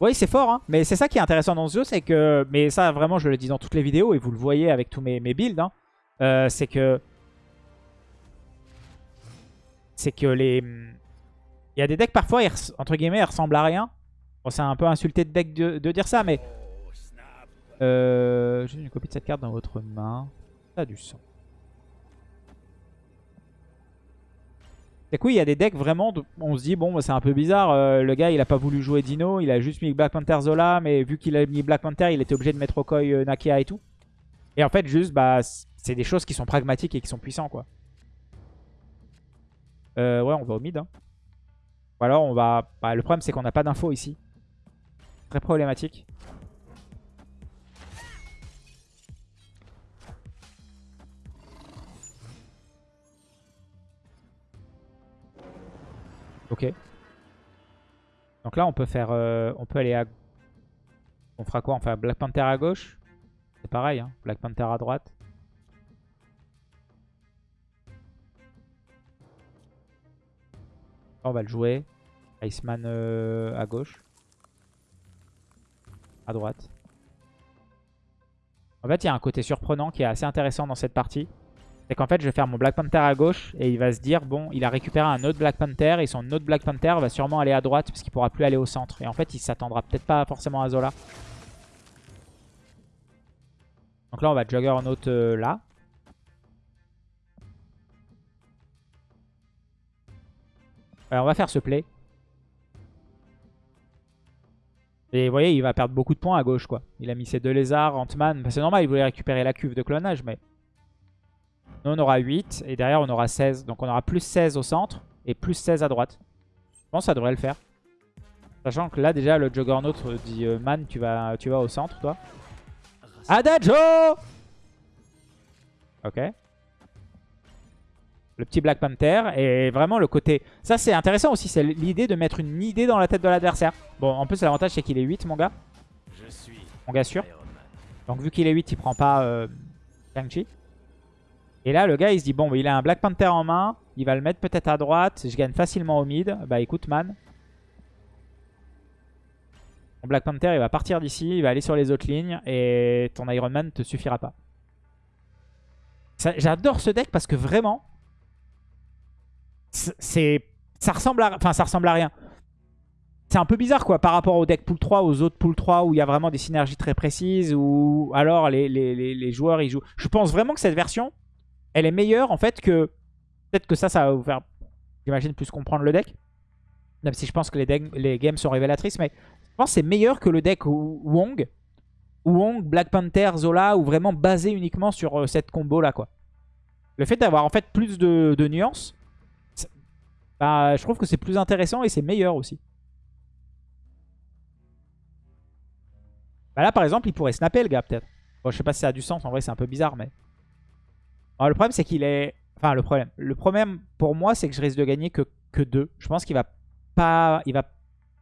Oui, c'est fort, hein. mais c'est ça qui est intéressant dans ce jeu, c'est que... Mais ça, vraiment, je le dis dans toutes les vidéos, et vous le voyez avec tous mes, mes builds, hein. euh, c'est que... C'est que les... Il y a des decks parfois, entre guillemets, ils ressemblent à rien. C'est un peu insulté de deck de, dire ça, mais... Euh, J'ai une copie de cette carte dans votre main. Ça a du sang. Du coup, il y a des decks vraiment, on se dit, bon, c'est un peu bizarre. Euh, le gars, il a pas voulu jouer Dino. Il a juste mis Black Panther Zola. Mais vu qu'il a mis Black Panther, il était obligé de mettre Okoi, euh, Nakia et tout. Et en fait, juste, bah, c'est des choses qui sont pragmatiques et qui sont puissants, quoi. Euh, ouais, on va au mid. Hein. Ou alors on va... Bah, le problème c'est qu'on n'a pas d'infos ici. Très problématique. Ok. Donc là on peut faire... Euh, on peut aller à... On fera quoi? On fait Black Panther à gauche C'est pareil, hein. Black Panther à droite. On va le jouer. Iceman euh, à gauche. À droite. En fait, il y a un côté surprenant qui est assez intéressant dans cette partie. C'est qu'en fait, je vais faire mon Black Panther à gauche et il va se dire, bon, il a récupéré un autre Black Panther et son autre Black Panther va sûrement aller à droite parce qu'il pourra plus aller au centre. Et en fait, il s'attendra peut-être pas forcément à Zola. Donc là, on va Juggernaut euh, là. Alors, on va faire ce play. Et vous voyez, il va perdre beaucoup de points à gauche, quoi. Il a mis ses deux lézards, Ant-Man. c'est normal, il voulait récupérer la cuve de clonage, mais... Nous, on aura 8, et derrière, on aura 16. Donc, on aura plus 16 au centre, et plus 16 à droite. Je pense que ça devrait le faire. Sachant que là, déjà, le Juggernaut dit euh, Man, tu vas, tu vas au centre, toi. Adagio Ok. Le petit Black Panther. Et vraiment, le côté... Ça, c'est intéressant aussi. C'est l'idée de mettre une idée dans la tête de l'adversaire. Bon, en plus, l'avantage, c'est qu'il est 8, mon gars. Mon gars sûr. Donc, vu qu'il est 8, il prend pas euh, Shang-Chi. Et là, le gars, il se dit, bon, il a un Black Panther en main. Il va le mettre peut-être à droite. Je gagne facilement au mid. Bah, écoute, man. Mon Black Panther, il va partir d'ici. Il va aller sur les autres lignes. Et ton Iron Man te suffira pas. J'adore ce deck parce que vraiment, c'est ça ressemble à enfin ça ressemble à rien. C'est un peu bizarre quoi par rapport au deck pool 3, aux autres pool 3 où il y a vraiment des synergies très précises ou alors les, les, joueurs ils jouent. Je pense vraiment que cette version elle est meilleure en fait que peut-être que ça ça va vous faire j'imagine plus comprendre le deck. Même si je pense que les, games sont révélatrices mais je pense que c'est meilleur que le deck Wong Wong, Black Panther, Zola ou vraiment basé uniquement sur euh, cette combo là quoi. Le fait d'avoir en fait plus de, de nuances bah, je trouve que c'est plus intéressant et c'est meilleur aussi. Bah là, par exemple, il pourrait snapper le gars, peut-être. Bon, je sais pas si ça a du sens. En vrai, c'est un peu bizarre, mais... le problème, c'est qu'il est... Enfin, le problème. Le problème, pour moi, c'est que je risque de gagner que, que 2. Je pense qu'il va pas... Il va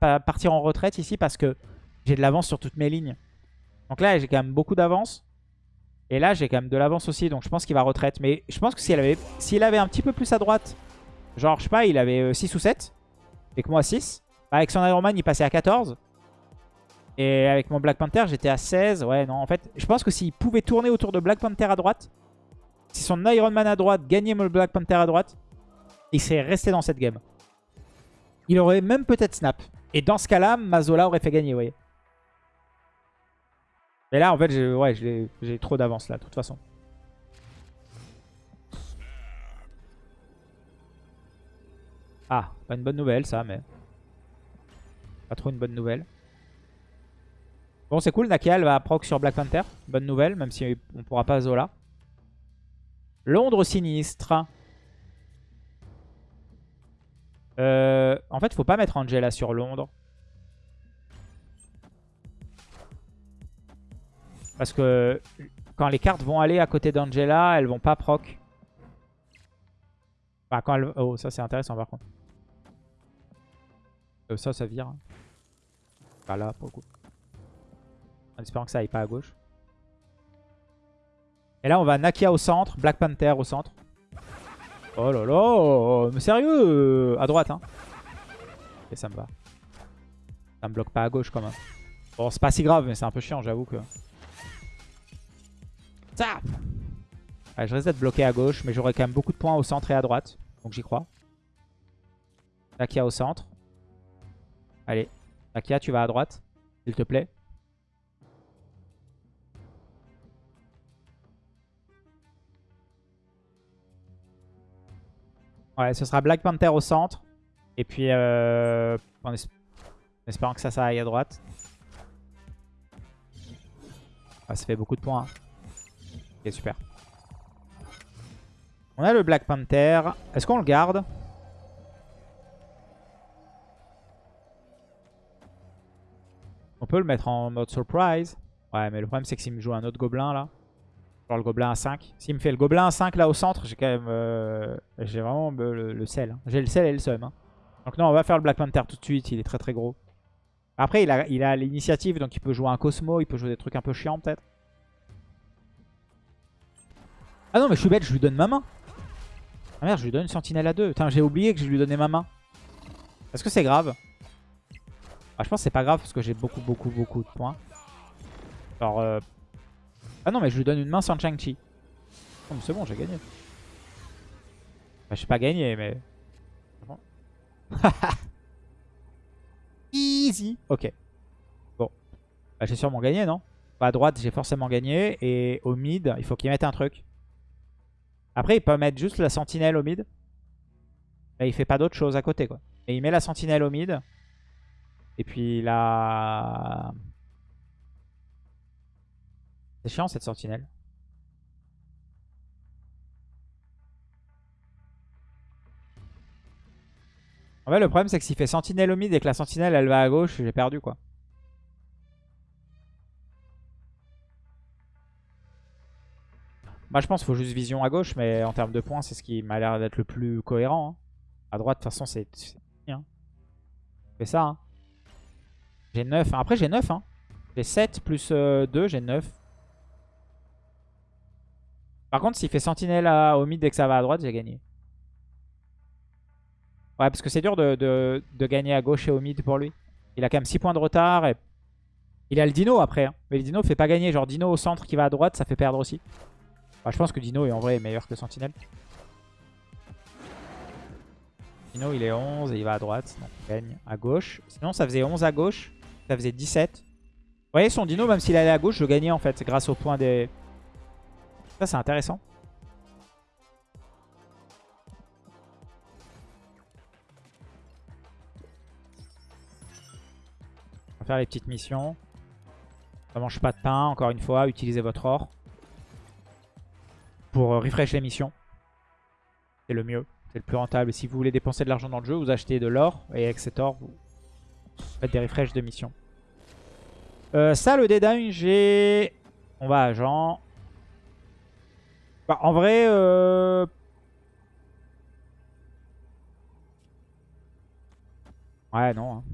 pas partir en retraite ici parce que j'ai de l'avance sur toutes mes lignes. Donc là, j'ai quand même beaucoup d'avance. Et là, j'ai quand même de l'avance aussi. Donc je pense qu'il va retraite. Mais je pense que s'il avait, s'il avait un petit peu plus à droite Genre, je sais pas, il avait 6 euh, ou 7. Et que moi 6. Avec son Iron Man, il passait à 14. Et avec mon Black Panther, j'étais à 16. Ouais, non, en fait, je pense que s'il pouvait tourner autour de Black Panther à droite, si son Iron Man à droite gagnait mon Black Panther à droite, il serait resté dans cette game. Il aurait même peut-être snap. Et dans ce cas-là, Mazola aurait fait gagner, vous voyez. Mais là, en fait, j'ai trop d'avance là, de toute façon. Ah, pas une bonne nouvelle ça, mais... Pas trop une bonne nouvelle. Bon, c'est cool. Nakia, va proc sur Black Panther. Bonne nouvelle, même si on pourra pas Zola. Londres sinistre. Euh, en fait, faut pas mettre Angela sur Londres. Parce que quand les cartes vont aller à côté d'Angela, elles vont pas proc. Enfin, quand. Oh, ça c'est intéressant par contre. Euh, ça, ça vire. Coup. En espérant que ça aille pas à gauche. Et là, on va Nakia au centre, Black Panther au centre. Oh là là Mais sérieux À droite, hein. Et ça me va. Ça me bloque pas à gauche, quand même. Bon, c'est pas si grave, mais c'est un peu chiant, j'avoue que... Ça Je risque d'être bloqué à gauche, mais j'aurai quand même beaucoup de points au centre et à droite. Donc j'y crois. Nakia au centre. Allez, Akia, tu vas à droite, s'il te plaît. Ouais, ce sera Black Panther au centre. Et puis, euh, en, espérant que ça, ça aille à droite. Ah, ça fait beaucoup de points. Hein. Ok, super. On a le Black Panther. Est-ce qu'on le garde? On peut le mettre en mode surprise. Ouais, mais le problème, c'est que s'il me joue un autre gobelin, là. Genre le gobelin à 5. S'il me fait le gobelin à 5, là, au centre, j'ai quand même... Euh, j'ai vraiment le, sel. Hein. J'ai le sel et le seum. Hein. Donc non, on va faire le Black Panther tout de suite. Il est très très gros. Après, il a il a l'initiative, donc il peut jouer un Cosmo. Il peut jouer des trucs un peu chiants, peut-être. Ah non, mais je suis bête, je lui donne ma main. Ah merde, je lui donne une sentinelle à 2. Putain, j'ai oublié que je lui donnais ma main. Est-ce que c'est grave? Ah, je pense que c'est pas grave parce que j'ai beaucoup, beaucoup, beaucoup de points. Alors, euh... Ah non, mais je lui donne une main sans Chang-Chi. Oh, c'est bon, j'ai gagné. Bah, j'ai pas gagné, mais... *laughs* Easy Ok. Bon. Bah, j'ai sûrement gagné, non? À droite, j'ai forcément gagné. Et au mid, il faut qu'il mette un truc. Après, il peut mettre juste la sentinelle au mid. Et il fait pas d'autre chose à côté, quoi. Et il met la sentinelle au mid. Et puis là... C'est chiant cette sentinelle. En fait, le problème, c'est que s'il fait sentinelle au mid et que la sentinelle, elle va à gauche, j'ai perdu, quoi. Bah, je pense qu'il faut juste vision à gauche, mais en termes de points, c'est ce qui m'a l'air d'être le plus cohérent. Hein. À droite, de toute façon, c'est... Hein. Fais ça. Hein. J'ai 9. Après, j'ai 9. Hein. J'ai 7 plus 2, euh, j'ai 9. Par contre, s'il fait sentinelle au mid dès que ça va à droite, j'ai gagné. Ouais, parce que c'est dur de, gagner à gauche et au mid pour lui. Il a quand même 6 points de retard. Et... Il a le dino après. Hein. Mais le dino fait pas gagner. Genre dino au centre qui va à droite, ça fait perdre aussi. je pense que dino est en vrai meilleur que sentinelle. Dino il est 11 et il va à droite. Donc il gagne à gauche. Sinon ça faisait 11 à gauche. Ça faisait 17. Vous voyez son dino, même s'il allait à gauche, je gagnais en fait grâce au point des... Ça c'est intéressant. faire les petites missions. Ça mange pas de pain, encore une fois. Utilisez votre or. Pour euh, refresh les missions. C'est le mieux. C'est le plus rentable. Si vous voulez dépenser de l'argent dans le jeu, vous achetez de l'or. Et avec cet or, vous faites des refresh de missions. Euh, ça, le dédain, j'ai... On va à Jean. Bah, en vrai... Euh... Ouais, non. Hein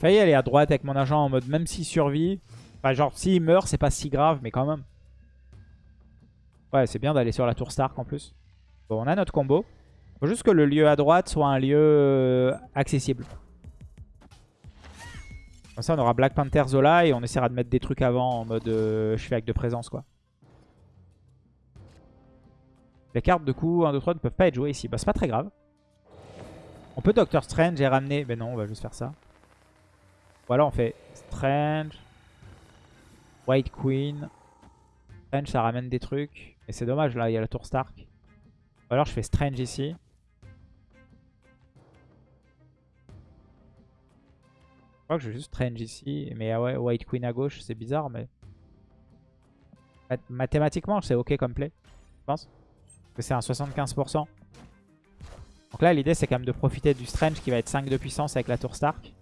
failli aller à droite avec mon agent en mode même s'il survit. Enfin, genre, s'il meurt, c'est pas si grave, mais quand même. Ouais, c'est bien d'aller sur la tour Stark en plus. Bon, on a notre combo. Faut juste que le lieu à droite soit un lieu euh, accessible. Comme ça, on aura Black Panther Zola et on essaiera de mettre des trucs avant en mode euh, je fais avec de présence, quoi. Les cartes, de coup, 1, 2, 3 ne peuvent pas être jouées ici. Bah, c'est pas très grave. On peut Doctor Strange et ramener... Mais non, on va juste faire ça. Voilà, on fait Strange, White Queen. Strange, ça ramène des trucs. Et c'est dommage, là, il y a la tour Stark. Ou alors je fais Strange ici. Je crois que je vais juste Strange ici. Mais ah ouais, White Queen à gauche, c'est bizarre, mais... Mathématiquement, c'est ok comme play, je pense. Que c'est un 75%. Donc là, l'idée, c'est quand même de profiter du Strange qui va être 5 de puissance avec la tour Stark.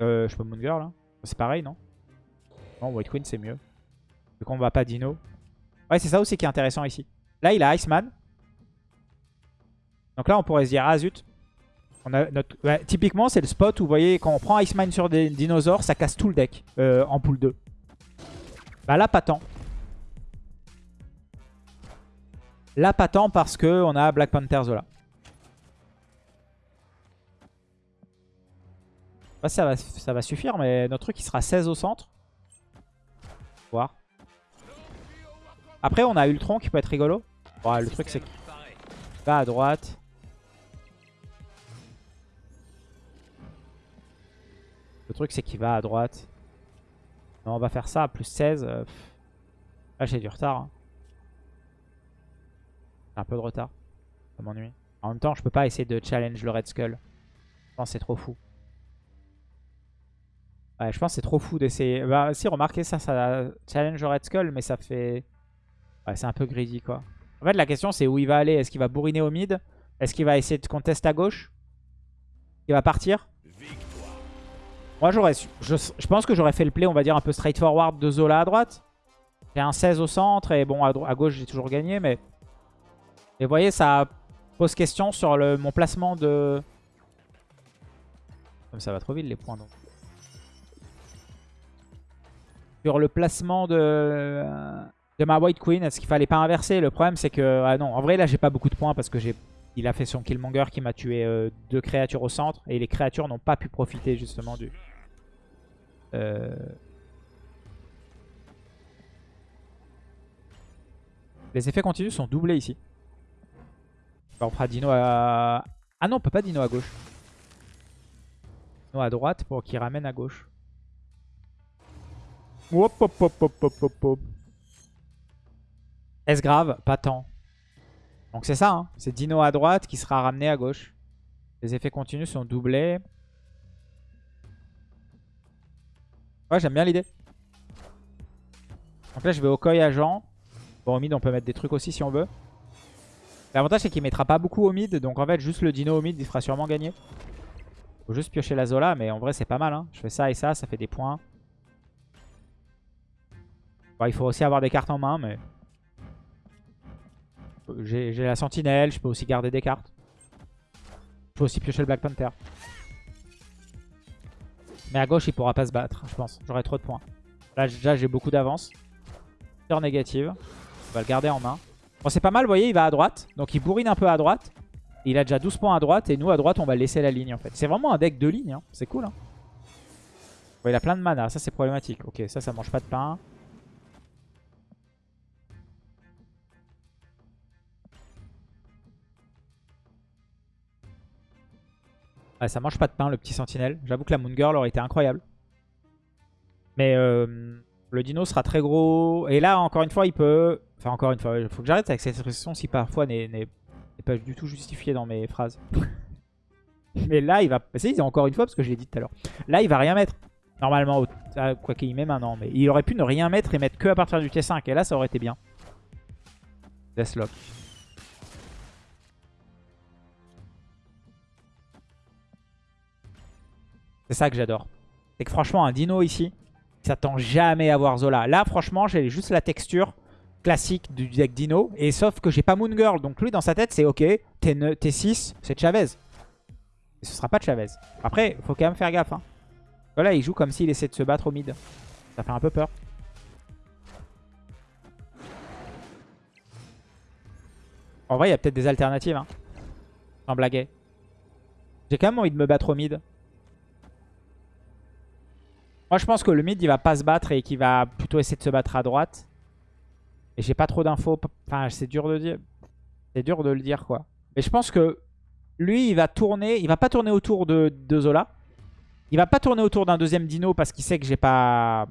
Euh, je peux Moon Girl là. C'est pareil, non? Non, White Queen c'est mieux. Vu qu'on va pas Dino. Ouais, c'est ça aussi qui est intéressant ici. Là, il a Iceman. Donc là, on pourrait se dire, ah zut. Typiquement, c'est le spot où vous voyez, quand on prend Iceman sur des dinosaures, ça casse tout le deck euh, en pool 2. Bah là, pas tant. Là, pas tant parce qu'on a Black Panther Zola. ça va, ça va suffire, mais notre truc il sera 16 au centre. Voir. Après, on a Ultron qui peut être rigolo. le truc c'est qu'il va à droite. Le truc c'est qu'il va à droite. on va faire ça plus 16. Euh, Là, j'ai du retard. Hein. Un peu de retard. Ça m'ennuie. En même temps, je peux pas essayer de challenge le Red Skull. Je pense c'est trop fou je pense que c'est trop fou d'essayer. Bah, si, remarquez ça, ça challenge Red Skull, mais ça fait... Ouais, c'est un peu greedy, quoi. En fait, la question, c'est où il va aller. Est-ce qu'il va bourriner au mid? Est-ce qu'il va essayer de contester à gauche? Il va partir? Moi, j'aurais... Je, je pense que j'aurais fait le play, on va dire, un peu straightforward de Zola à droite. J'ai un 16 au centre, et bon, à, gauche, j'ai toujours gagné, mais... Et vous voyez, ça pose question sur mon placement de... Comme ça va trop vite, les points, donc sur le placement de, de ma White Queen. Est-ce qu'il fallait pas inverser? Le problème, c'est que... Ah non, en vrai, là, j'ai pas beaucoup de points parce que j'ai... Il a fait son Killmonger qui m'a tué euh, deux créatures au centre. Et les créatures n'ont pas pu profiter justement du... Euh, les effets continus sont doublés ici. On fera Dino à... Ah non, on peut pas Dino à gauche. Non, à droite pour qu'il ramène à gauche. Hop, hop, hop, hop, hop, hop. Est-ce grave? Pas tant. Donc c'est ça, hein. c'est Dino à droite qui sera ramené à gauche. Les effets continus sont doublés. Ouais, j'aime bien l'idée. Donc là, je vais au Koi agent. Bon, au mid, on peut mettre des trucs aussi si on veut. L'avantage, c'est qu'il mettra pas beaucoup au mid. Donc en fait, juste le dino au mid, il fera sûrement gagner. Faut juste piocher la Zola, mais en vrai, c'est pas mal. Hein. Je fais ça et ça, ça fait des points. Il faut aussi avoir des cartes en main, mais... J'ai la sentinelle, je peux aussi garder des cartes. Je peux aussi piocher le Black Panther. Mais à gauche, il pourra pas se battre, je pense. J'aurai trop de points. Là, déjà, j'ai beaucoup d'avance. Sœur négative. On va le garder en main. Bon, c'est pas mal, vous voyez, il va à droite. Donc, il bourrine un peu à droite. Il a déjà 12 points à droite. Et nous, à droite, on va laisser la ligne, en fait. C'est vraiment un deck de ligne. Hein. C'est cool. Hein. il a plein de mana. Ça, c'est problématique. Ok, ça, ça mange pas de pain. ça mange pas de pain, le petit sentinelle. J'avoue que la Moon Girl aurait été incroyable. Mais euh, le dino sera très gros. Et là, encore une fois, il peut... Enfin, encore une fois, il faut que j'arrête avec cette expression si parfois n'est pas du tout justifié dans mes phrases. *laughs* Mais là, il va... C'est encore une fois parce que je l'ai dit tout à l'heure. Là, il va rien mettre. Normalement, quoi qu'il met maintenant. Mais il aurait pu ne rien mettre et mettre que à partir du T5. Et là, ça aurait été bien. Deathlock. C'est ça que j'adore. C'est que franchement, un dino ici, s'attend jamais à voir Zola. Là, franchement, j'ai juste la texture classique du deck dino. Et sauf que j'ai pas Moon Girl. Donc lui, dans sa tête, c'est ok, T6, c'est Chavez. Et ce sera pas Chavez. Après, faut quand même faire gaffe. Hein. Voilà, il joue comme s'il essaie de se battre au mid. Ça fait un peu peur. En vrai, il y a peut-être des alternatives. Hein. Sans blaguer. J'ai quand même envie de me battre au mid. Moi, je pense que le mid, il va pas se battre et qu'il va plutôt essayer de se battre à droite. Et j'ai pas trop d'infos. Enfin, c'est dur de dire. C'est dur de le dire, quoi. Mais je pense que lui, il va tourner. Il va pas tourner autour de, Zola. Il va pas tourner autour d'un deuxième dino parce qu'il sait que j'ai pas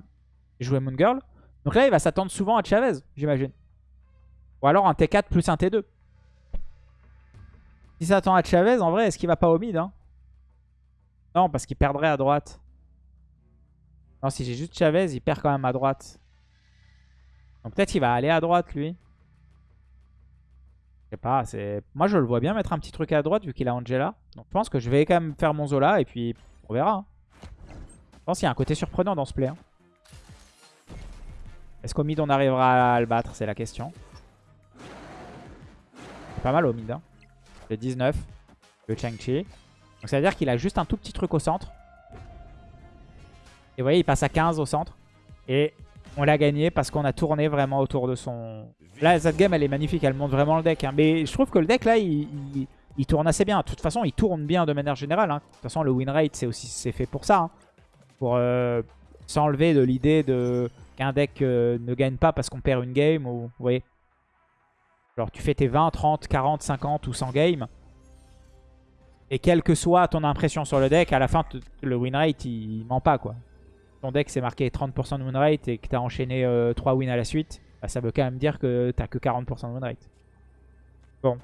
joué Moon Girl. Donc là, il va s'attendre souvent à Chavez, j'imagine. Ou alors un T4 plus un T2. S'il s'attend à Chavez, en vrai, est-ce qu'il va pas au mid hein? Non, parce qu'il perdrait à droite. Non, si j'ai juste Chavez, il perd quand même à droite. Donc peut-être qu'il va aller à droite, lui. Je sais pas, c'est... Moi, je le vois bien mettre un petit truc à droite, vu qu'il a Angela. Donc je pense que je vais quand même faire mon Zola, et puis on verra. Hein. Je pense qu'il y a un côté surprenant dans ce play. Hein. Est-ce qu'au mid, on arrivera à le battre? C'est la question. C'est pas mal au mid. Hein. Le 19, le Chang-Chi. Donc ça veut dire qu'il a juste un tout petit truc au centre. Et vous voyez, il passe à 15 au centre. Et on l'a gagné parce qu'on a tourné vraiment autour de son... Là, cette game, elle est magnifique. Elle montre vraiment le deck. Hein. Mais je trouve que le deck, là, il, tourne assez bien. De toute façon, il tourne bien de manière générale. Hein. De toute façon, le win rate, c'est aussi fait pour ça. Hein. Pour euh, s'enlever de l'idée qu'un deck euh, ne gagne pas parce qu'on perd une game. Ou, vous voyez Genre, tu fais tes 20, 30, 40, 50 ou 100 games. Et quelle que soit ton impression sur le deck, à la fin, le win rate, il ment pas, quoi ton deck c'est marqué 30% de rate et que tu as enchaîné 3 euh, wins à la suite, bah, ça veut quand même dire que tu que 40% de rate. Bon.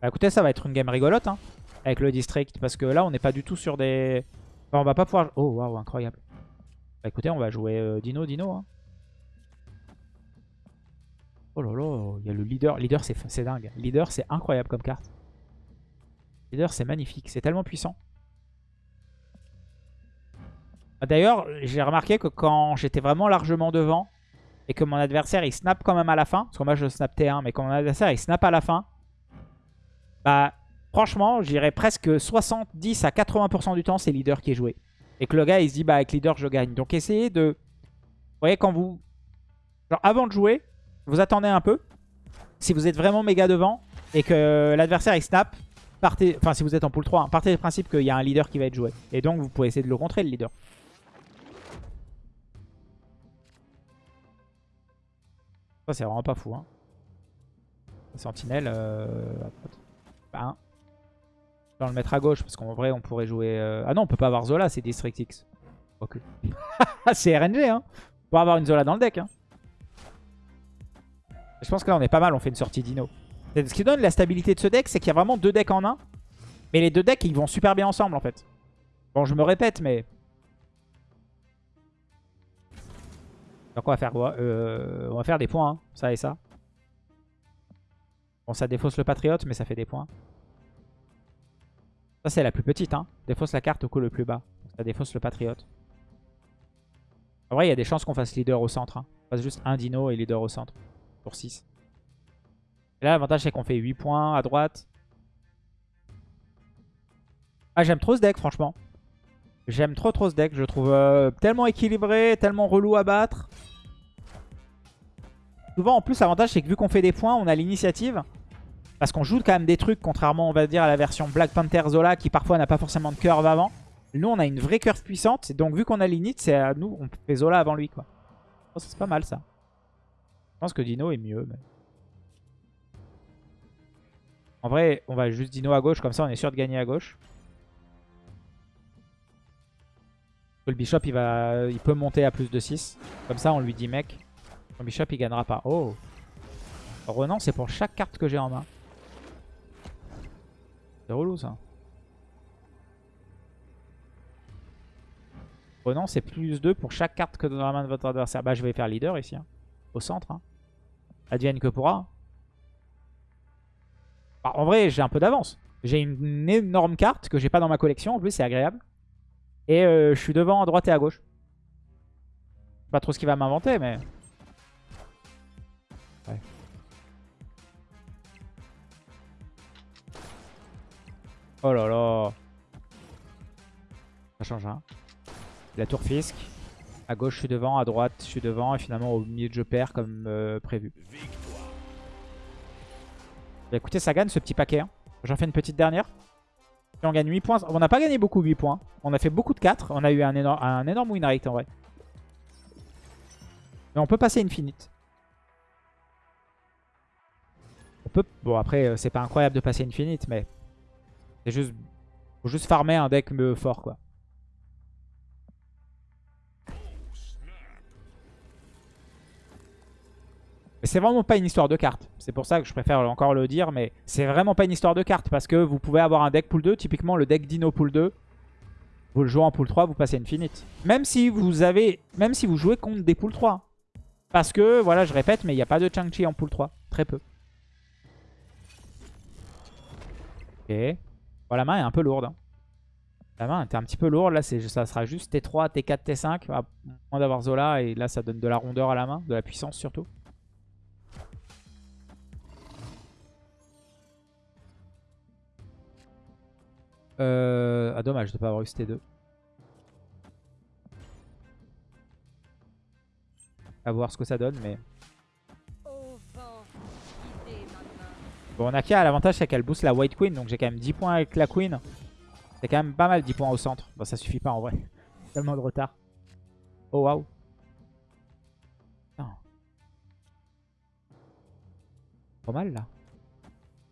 Bah écoutez, ça va être une game rigolote hein, avec le district. Parce que là, on n'est pas du tout sur des... on va pas pouvoir... Oh, waouh, incroyable. Bah écoutez, on va jouer euh, Dino, Dino. Hein. Oh là là, il y a le leader. Leader, c'est dingue. Leader, c'est incroyable comme carte. Leader, c'est magnifique. C'est tellement puissant. D'ailleurs, j'ai remarqué que quand j'étais vraiment largement devant et que mon adversaire il snap quand même à la fin, parce que moi je snap T1, mais quand mon adversaire il snap à la fin, bah franchement, j'irais presque 70 à 80% du temps c'est leader qui est joué. Et que le gars il se dit bah avec leader je gagne. Donc essayez de... Vous voyez quand vous... Genre avant de jouer, vous attendez un peu. Si vous êtes vraiment méga devant et que l'adversaire il snap, partez... Enfin si vous êtes en pool 3, hein, partez du principe qu'il y a un leader qui va être joué. Et donc vous pouvez essayer de le contrer le leader. C'est vraiment pas fou. Hein. Sentinelle. Euh... Bah, On va le mettre à gauche parce qu'en vrai on pourrait jouer... euh, Ah non on peut pas avoir Zola, c'est District X. Ok. *laughs* c'est RNG hein. On peut avoir une Zola dans le deck. Hein. Je pense que là on est pas mal, on fait une sortie Dino. Ce qui donne la stabilité de ce deck, c'est qu'il y a vraiment deux decks en un. Mais les deux decks ils vont super bien ensemble en fait. Bon je me répète mais... Donc on va faire, euh, on va faire des points, hein, ça et ça. Bon ça défausse le Patriote mais ça fait des points. Ça c'est la plus petite, hein. défausse la carte au coup le plus bas. Ça défausse le Patriote. En vrai il y a des chances qu'on fasse leader au centre. Hein. On fasse juste un dino et leader au centre pour 6. Et là l'avantage c'est qu'on fait 8 points à droite. Ah j'aime trop ce deck franchement. J'aime trop trop ce deck, je trouve euh, tellement équilibré, tellement relou à battre. Souvent en plus l'avantage c'est que vu qu'on fait des points, on a l'initiative. Parce qu'on joue quand même des trucs, contrairement on va dire à la version Black Panther Zola qui parfois n'a pas forcément de curve avant. Nous on a une vraie curve puissante, donc vu qu'on a l'init, c'est à nous, on fait Zola avant lui quoi. Oh, c'est pas mal ça. Je pense que Dino est mieux. Mais... En vrai, on va juste Dino à gauche, comme ça on est sûr de gagner à gauche. Le Bishop, il, va, il peut monter à plus de 6. Comme ça, on lui dit, mec, ton Bishop, il gagnera pas. Oh Renan, c'est pour chaque carte que j'ai en main. C'est relou, ça. Renan, c'est plus 2 pour chaque carte que dans la main de votre adversaire. Bah, je vais faire leader ici. Hein. Au centre. Hein. Advienne que pourra. Bah, en vrai, j'ai un peu d'avance. J'ai une énorme carte que j'ai pas dans ma collection. En plus, c'est agréable. Et euh, je suis devant à droite et à gauche. Pas trop ce qu'il va m'inventer, mais... Ouais. Oh là là. Ça change, hein. La tour fisc. À gauche, je suis devant. À droite, je suis devant. Et finalement, au milieu, je perds comme euh, prévu. Bah, écoutez, ça gagne ce petit paquet. Hein. J'en fais une petite dernière. Et on gagne 8 points. On n'a pas gagné beaucoup 8 points. On a fait beaucoup de 4. On a eu un, énorme, un win rate en vrai. Mais on peut passer Infinite. On peut... Bon après euh, c'est pas incroyable de passer Infinite mais... C'est juste... Faut juste farmer un deck fort quoi. C'est vraiment pas une histoire de cartes. C'est pour ça que je préfère encore le dire. Mais c'est vraiment pas une histoire de cartes. Parce que vous pouvez avoir un deck pool 2. Typiquement le deck Dino pool 2. Vous le jouez en pool 3, vous passez Infinite. Même si vous avez, même si vous jouez contre des pool 3. Parce que, voilà, je répète, mais il n'y a pas de Chang-Chi en pool 3. Très peu. Ok. Bon, la main est un peu lourde. hein. La main était un petit peu lourde. Là, ça sera juste T3, T4, T5. À moins d'avoir Zola. Et là, ça donne de la rondeur à la main. De la puissance surtout. Euh... Ah dommage de pas avoir eu ce T2. À voir ce que ça donne mais... Bon Nakia a l'avantage c'est qu'elle booste la White Queen donc j'ai quand même 10 points avec la Queen. C'est quand même pas mal 10 points au centre. Bon ça suffit pas en vrai. *laughs* Tellement de retard. Oh waouh. Trop mal là.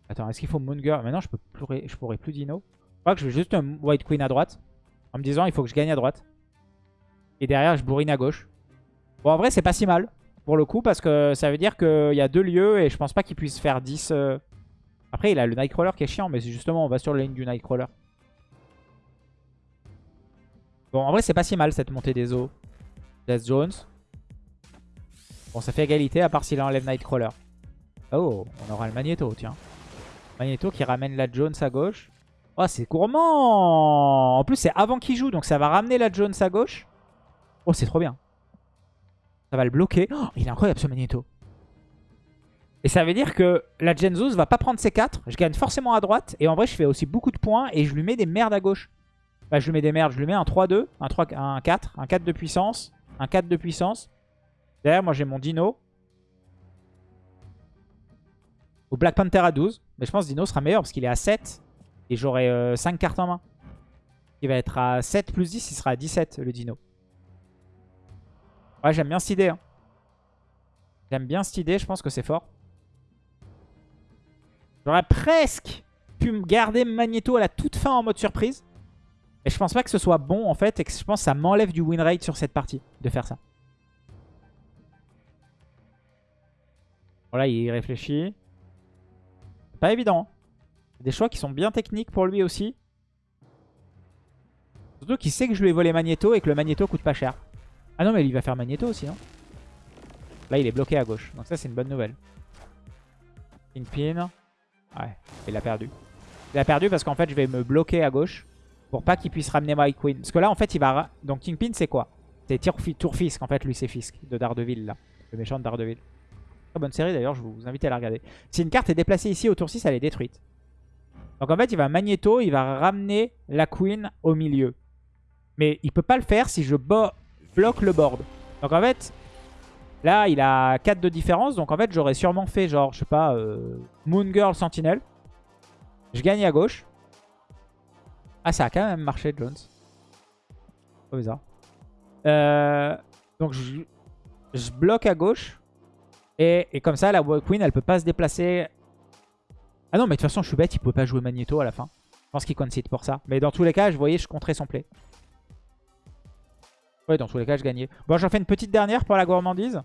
Attends est-ce qu'il faut Moon Girl Maintenant je peux je pourrais plus Dino. Crois que je vais juste un White Queen à droite. En me disant il faut que je gagne à droite. Et derrière je bourrine à gauche. Bon en vrai c'est pas si mal. Pour le coup parce que ça veut dire qu'il y a deux lieux. Et je pense pas qu'il puisse faire 10. euh. Après il a le Nightcrawler qui est chiant. Mais justement on va sur la ligne du Nightcrawler. Bon en vrai c'est pas si mal cette montée des eaux. Death Jones. Bon ça fait égalité à part s'il enlève Nightcrawler. Oh on aura le Magneto tiens. Magneto qui ramène la Jones à gauche. Oh, c'est gourmand En plus, c'est avant qu'il joue, donc ça va ramener la Jones à gauche. Oh, c'est trop bien. Ça va le bloquer. Oh, il est incroyable, ce Magneto. Et ça veut dire que la Genzouz va pas prendre ses 4. Je gagne forcément à droite. Et en vrai, je fais aussi beaucoup de points. Et je lui mets des merdes à gauche. Bah, je lui mets des merdes. Je lui mets un 3-2, un, 3, un 4, un 4 de puissance, un 4 de puissance. Derrière, moi, j'ai mon Dino. Au Black Panther à 12. Mais je pense que Dino sera meilleur parce qu'il est à 7. Et j'aurai 5 cartes en main. Il va être à 7 plus 10, il sera à 17 le Dino. Ouais, j'aime bien cette idée. Hein. J'aime bien cette idée, je pense que c'est fort. J'aurais presque pu garder Magneto à la toute fin en mode surprise. Et je pense pas que ce soit bon en fait et que je pense que ça m'enlève du win rate sur cette partie de faire ça. Voilà, il réfléchit. Pas évident. Hein. Des choix qui sont bien techniques pour lui aussi. Surtout qu'il sait que je lui ai volé Magneto et que le Magneto coûte pas cher. Ah non, mais il va faire Magneto aussi, non Là, il est bloqué à gauche. Donc ça, c'est une bonne nouvelle. Kingpin. Ouais, il a perdu. Il a perdu parce qu'en fait, je vais me bloquer à gauche pour pas qu'il puisse ramener My Queen. Parce que là, en fait, il va... Donc Kingpin, c'est quoi? C'est Tourfisk, en fait, lui, c'est Fisk de Daredevil, là. Le méchant de Daredevil. Très bonne série, d'ailleurs, je vous invite à la regarder. Si une carte est déplacée ici au tour 6, elle est détruite. Donc en fait, il va Magneto, il va ramener la Queen au milieu. Mais il peut pas le faire si je bloque le board. Donc en fait, là, il a 4 de différence. Donc en fait, j'aurais sûrement fait genre, je sais pas, euh, Moon Girl Sentinel. Je gagne à gauche. Ah, ça a quand même marché, Jones. Pas bizarre. Euh, donc je, je, bloque à gauche. Et, et, comme ça, la Queen, elle peut pas se déplacer. Ah non, mais de toute façon, je suis bête, il peut pas jouer Magneto à la fin. Je pense qu'il concede pour ça. Mais dans tous les cas, je voyais, je compterais son play. Ouais, dans tous les cas, je gagnais. Bon, j'en fais une petite dernière pour la gourmandise.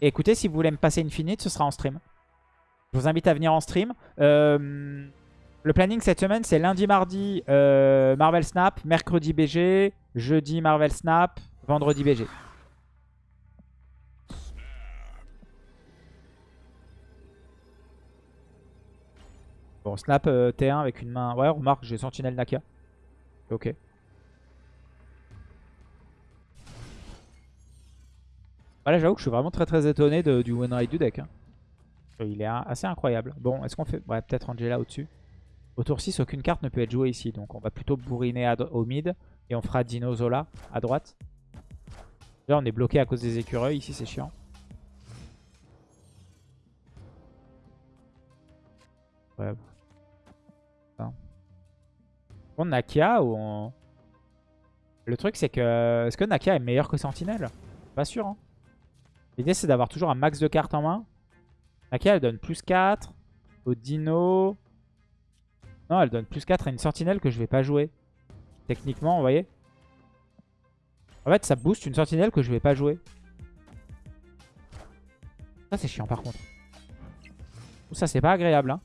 Et écoutez, si vous voulez me passer Infinite, ce sera en stream. Je vous invite à venir en stream. Euh, le planning cette semaine, c'est lundi, mardi, euh, Marvel Snap, mercredi BG, jeudi Marvel Snap, vendredi BG. Bon, Snap euh, T1 avec une main... Ouais, remarque, j'ai Sentinelle Naka. Ok. Voilà, j'avoue que je suis vraiment très très étonné du win rate du deck. Hein. Il est assez incroyable. Bon, est-ce qu'on fait... Ouais, peut-être Angela au-dessus. Au tour 6, aucune carte ne peut être jouée ici. Donc on va plutôt bourriner au mid. Et on fera Dino Zola à droite. Là, on est bloqué à cause des écureuils. Ici, c'est chiant. Ouais. Nakia ou on... Le truc, c'est que... Est-ce que Nakia est meilleur que Sentinelle? Pas sûr, hein. L'idée, c'est d'avoir toujours un max de cartes en main. Laquelle elle donne plus 4 au dino. Non, elle donne plus 4 à une sentinelle que je vais pas jouer. Techniquement, vous voyez En fait, ça booste une sentinelle que je vais pas jouer. Ça, c'est chiant par contre. Ça, c'est pas agréable. Hein.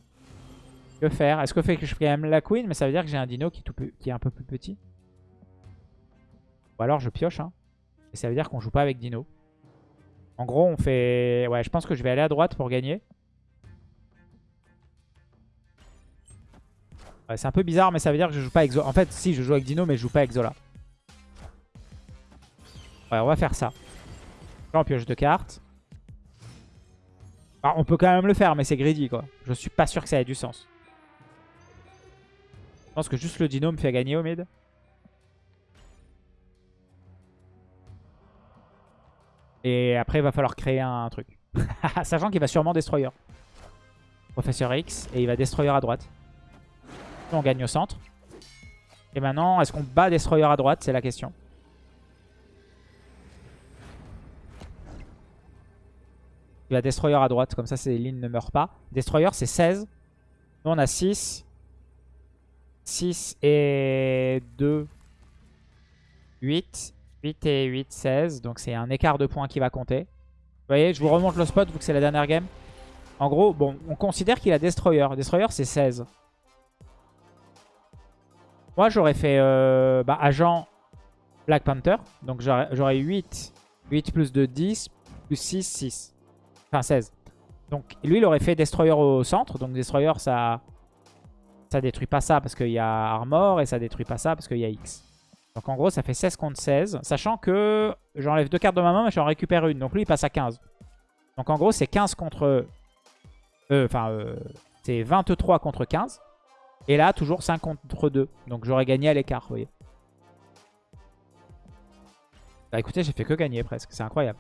Que faire Est-ce que fait que je fais quand même la queen Mais ça veut dire que j'ai un dino qui, qui, est un peu plus petit. Ou alors je pioche. Hein. Et ça veut dire qu'on joue pas avec dino. En gros, on fait... Ouais, je pense que je vais aller à droite pour gagner. Ouais, c'est un peu bizarre, mais ça veut dire que je joue pas avec En fait, si, je joue avec Dino, mais je joue pas avec Zola. Ouais, on va faire ça. Là, on pioche deux cartes. on peut quand même le faire, mais c'est greedy, quoi. Je suis pas sûr que ça ait du sens. Je pense que juste le Dino me fait gagner au mid. Et après, il va falloir créer un truc. *laughs* Sachant qu'il va sûrement Destroyer. Professeur X. Et il va Destroyer à droite. On gagne au centre. Et maintenant, est-ce qu'on bat Destroyer à droite? C'est la question. Il va Destroyer à droite. Comme ça, ces lignes ne meurent pas. Destroyer, c'est 16. Nous, on a 6. 6 et 2. 8. 8 et 8, 16. Donc c'est un écart de points qui va compter. Vous voyez, je vous remonte le spot vu que c'est la dernière game. En gros, bon, on considère qu'il a Destroyer. Destroyer, c'est 16. Moi, j'aurais fait euh, bah, agent Black Panther. Donc j'aurais 8. 8 plus 2, 10. Plus 6, 6. Enfin, 16. Donc lui, il aurait fait Destroyer au centre. Donc Destroyer, ça, ça détruit pas ça parce qu'il y a Armor. Et ça détruit pas ça parce qu'il y a X. Donc en gros, ça fait 16 contre 16. Sachant que j'enlève deux cartes de ma main, mais j'en récupère une. Donc lui, il passe à 15. Donc en gros, c'est 15 contre... Euh, enfin, euh, c'est 23 contre 15. Et là, toujours 5 contre 2. Donc j'aurais gagné à l'écart, vous voyez. Bah écoutez, j'ai fait que gagner presque. C'est incroyable.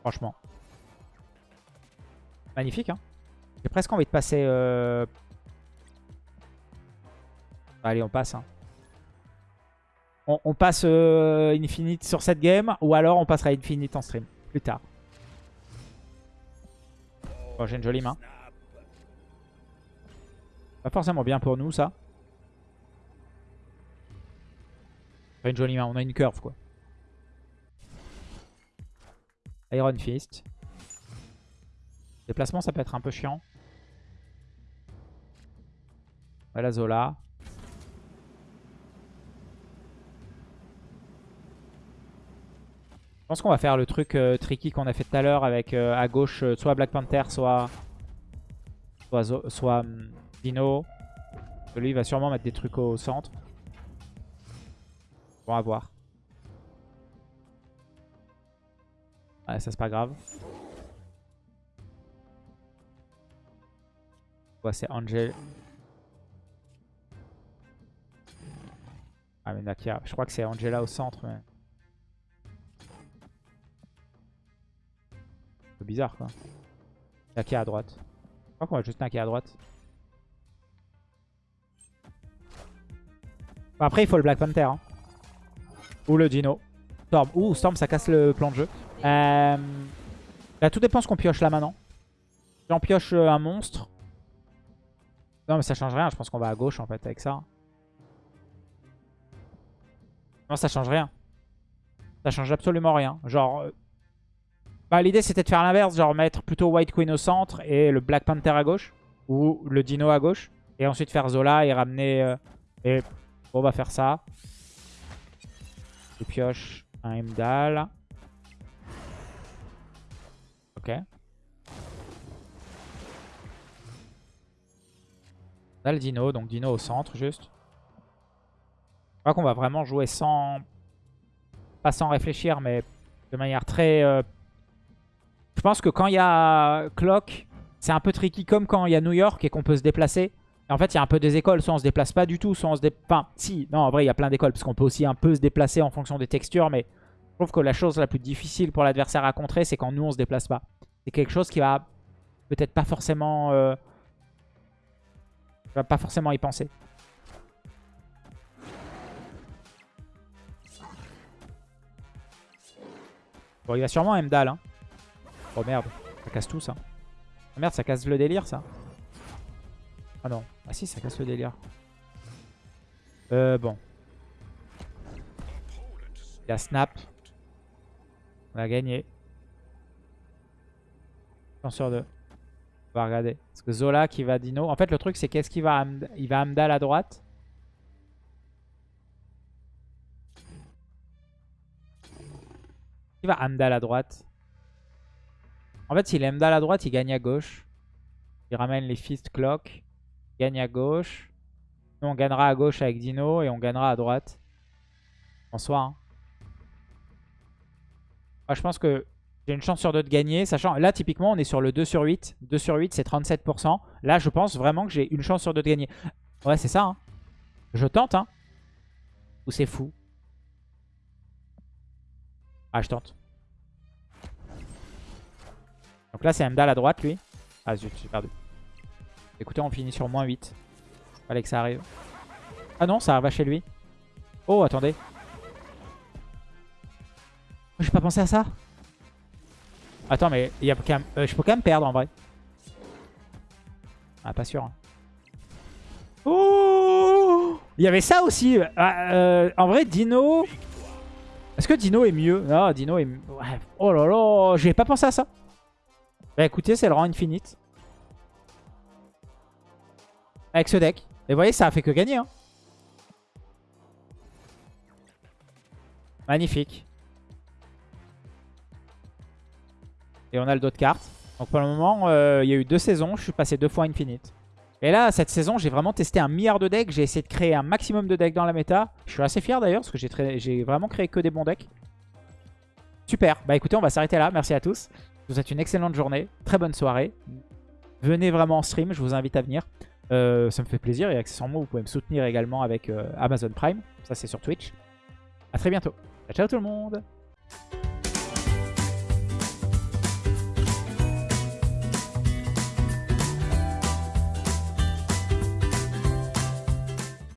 Franchement. Magnifique, hein. J'ai presque envie de passer... Euh... Allez, on passe, hein on, passe euh, Infinite sur cette game ou alors on passera Infinite en stream plus tard. Bon, j'ai une jolie main. Pas forcément bien pour nous, ça. Pas une jolie main, on a une curve, quoi. Iron Fist. Déplacement, ça peut être un peu chiant. Voilà Zola. Je pense qu'on va faire le truc euh, tricky qu'on a fait tout à l'heure avec euh, à gauche euh, soit Black Panther, soit soit, soit hum, Dino. Lui, va sûrement mettre des trucs au centre. Bon, à voir. Ouais, ça c'est pas grave. Ouais, c'est Angel. Ah mais Nakia, je crois que c'est Angela au centre. Mais... Un peu bizarre quoi. Nakia à droite. Je crois qu'on va juste Nakia à droite. Après il faut le Black Panther. Hein. Ou le Dino. Storm. Ouh, Storm ça casse le plan de jeu. Euh... Tout dépend ce qu'on pioche là maintenant. Si on pioche euh, un monstre. Non mais ça change rien, je pense qu'on va à gauche en fait avec ça. Ça change rien. Ça change absolument rien. Genre, euh, bah, l'idée c'était de faire l'inverse, genre mettre plutôt White Queen au centre et le Black Panther à gauche. Ou le Dino à gauche. Et ensuite faire Zola et ramener... Euh, et on va faire ça. Je pioche un Emdal. Ok. On le Dino, donc Dino au centre juste. Crois qu'on va vraiment jouer sans... Pas sans réfléchir, mais de manière très... Euh, je pense que quand il y a Clock, c'est un peu tricky comme quand il y a New York et qu'on peut se déplacer. En fait, il y a un peu des écoles. Soit on se déplace pas du tout, soit on se déplace... Enfin, si, non, en vrai, il y a plein d'écoles. Parce qu'on peut aussi un peu se déplacer en fonction des textures. Mais je trouve que la chose la plus difficile pour l'adversaire à contrer, c'est quand nous, on se déplace pas. C'est quelque chose qui va peut-être pas forcément... Euh... Va pas forcément y penser. Bon, il va sûrement Mdal. Hein. Oh merde, ça casse tout ça. Oh merde, ça casse le délire ça. Ah non. Ah si, ça casse le délire. Euh, bon. Il a snap. On a gagné. Sur deux. On va regarder. Parce que Zola qui va Dino. En fait, le truc, c'est qu'est-ce qu'il va va Amdal à droite. Il va Amdal à droite. En fait, s'il Amdal à droite, il gagne à gauche. Il ramène les Fist Clock. Il gagne à gauche. Nous, on gagnera à gauche avec Dino et on gagnera à droite. En soi. Hein. Moi, je pense que j'ai une chance sur deux de gagner. Sachant, là, typiquement, on est sur le 2 sur 8. 2 sur 8, c'est 37%. Là, je pense vraiment que j'ai une chance sur deux de gagner. Ouais, c'est ça. Hein. Je tente. Hein. Ou c'est fou. Ah, je tente. Donc là, c'est Mdal à droite, lui. Ah zut, j'ai perdu. Écoutez, on finit sur moins 8. Fallait que ça arrive. Ah non, ça va chez lui. Oh, attendez. Oh, j'ai pas pensé à ça. Attends, mais y a euh, je peux quand même perdre en vrai. Ah, pas sûr. Hein. Oh Il y avait ça aussi. Ah, euh, en vrai, Dino... Est-ce que Dino est mieux? Non, Dino est... Oh là là, j'ai pas pensé à ça. Bah écoutez, c'est le rang infinite. Avec ce deck. Et vous voyez, ça a fait que gagner. Hein. Magnifique. Et on a le dos de cartes. Donc pour le moment, euh, il y a eu deux saisons. Je suis passé deux fois Infinite. Et là, cette saison, j'ai vraiment testé un milliard de decks. J'ai essayé de créer un maximum de decks dans la méta. Je suis assez fier d'ailleurs, parce que j'ai vraiment créé que des bons decks. Super. Bah écoutez, on va s'arrêter là. Merci à tous. Je vous souhaite une excellente journée. Très bonne soirée. Venez vraiment en stream, je vous invite à venir. Euh, ça me fait plaisir et accessoirement, vous pouvez me soutenir également avec euh, Amazon Prime. Ça, c'est sur Twitch. A très bientôt. Ciao, ciao tout le monde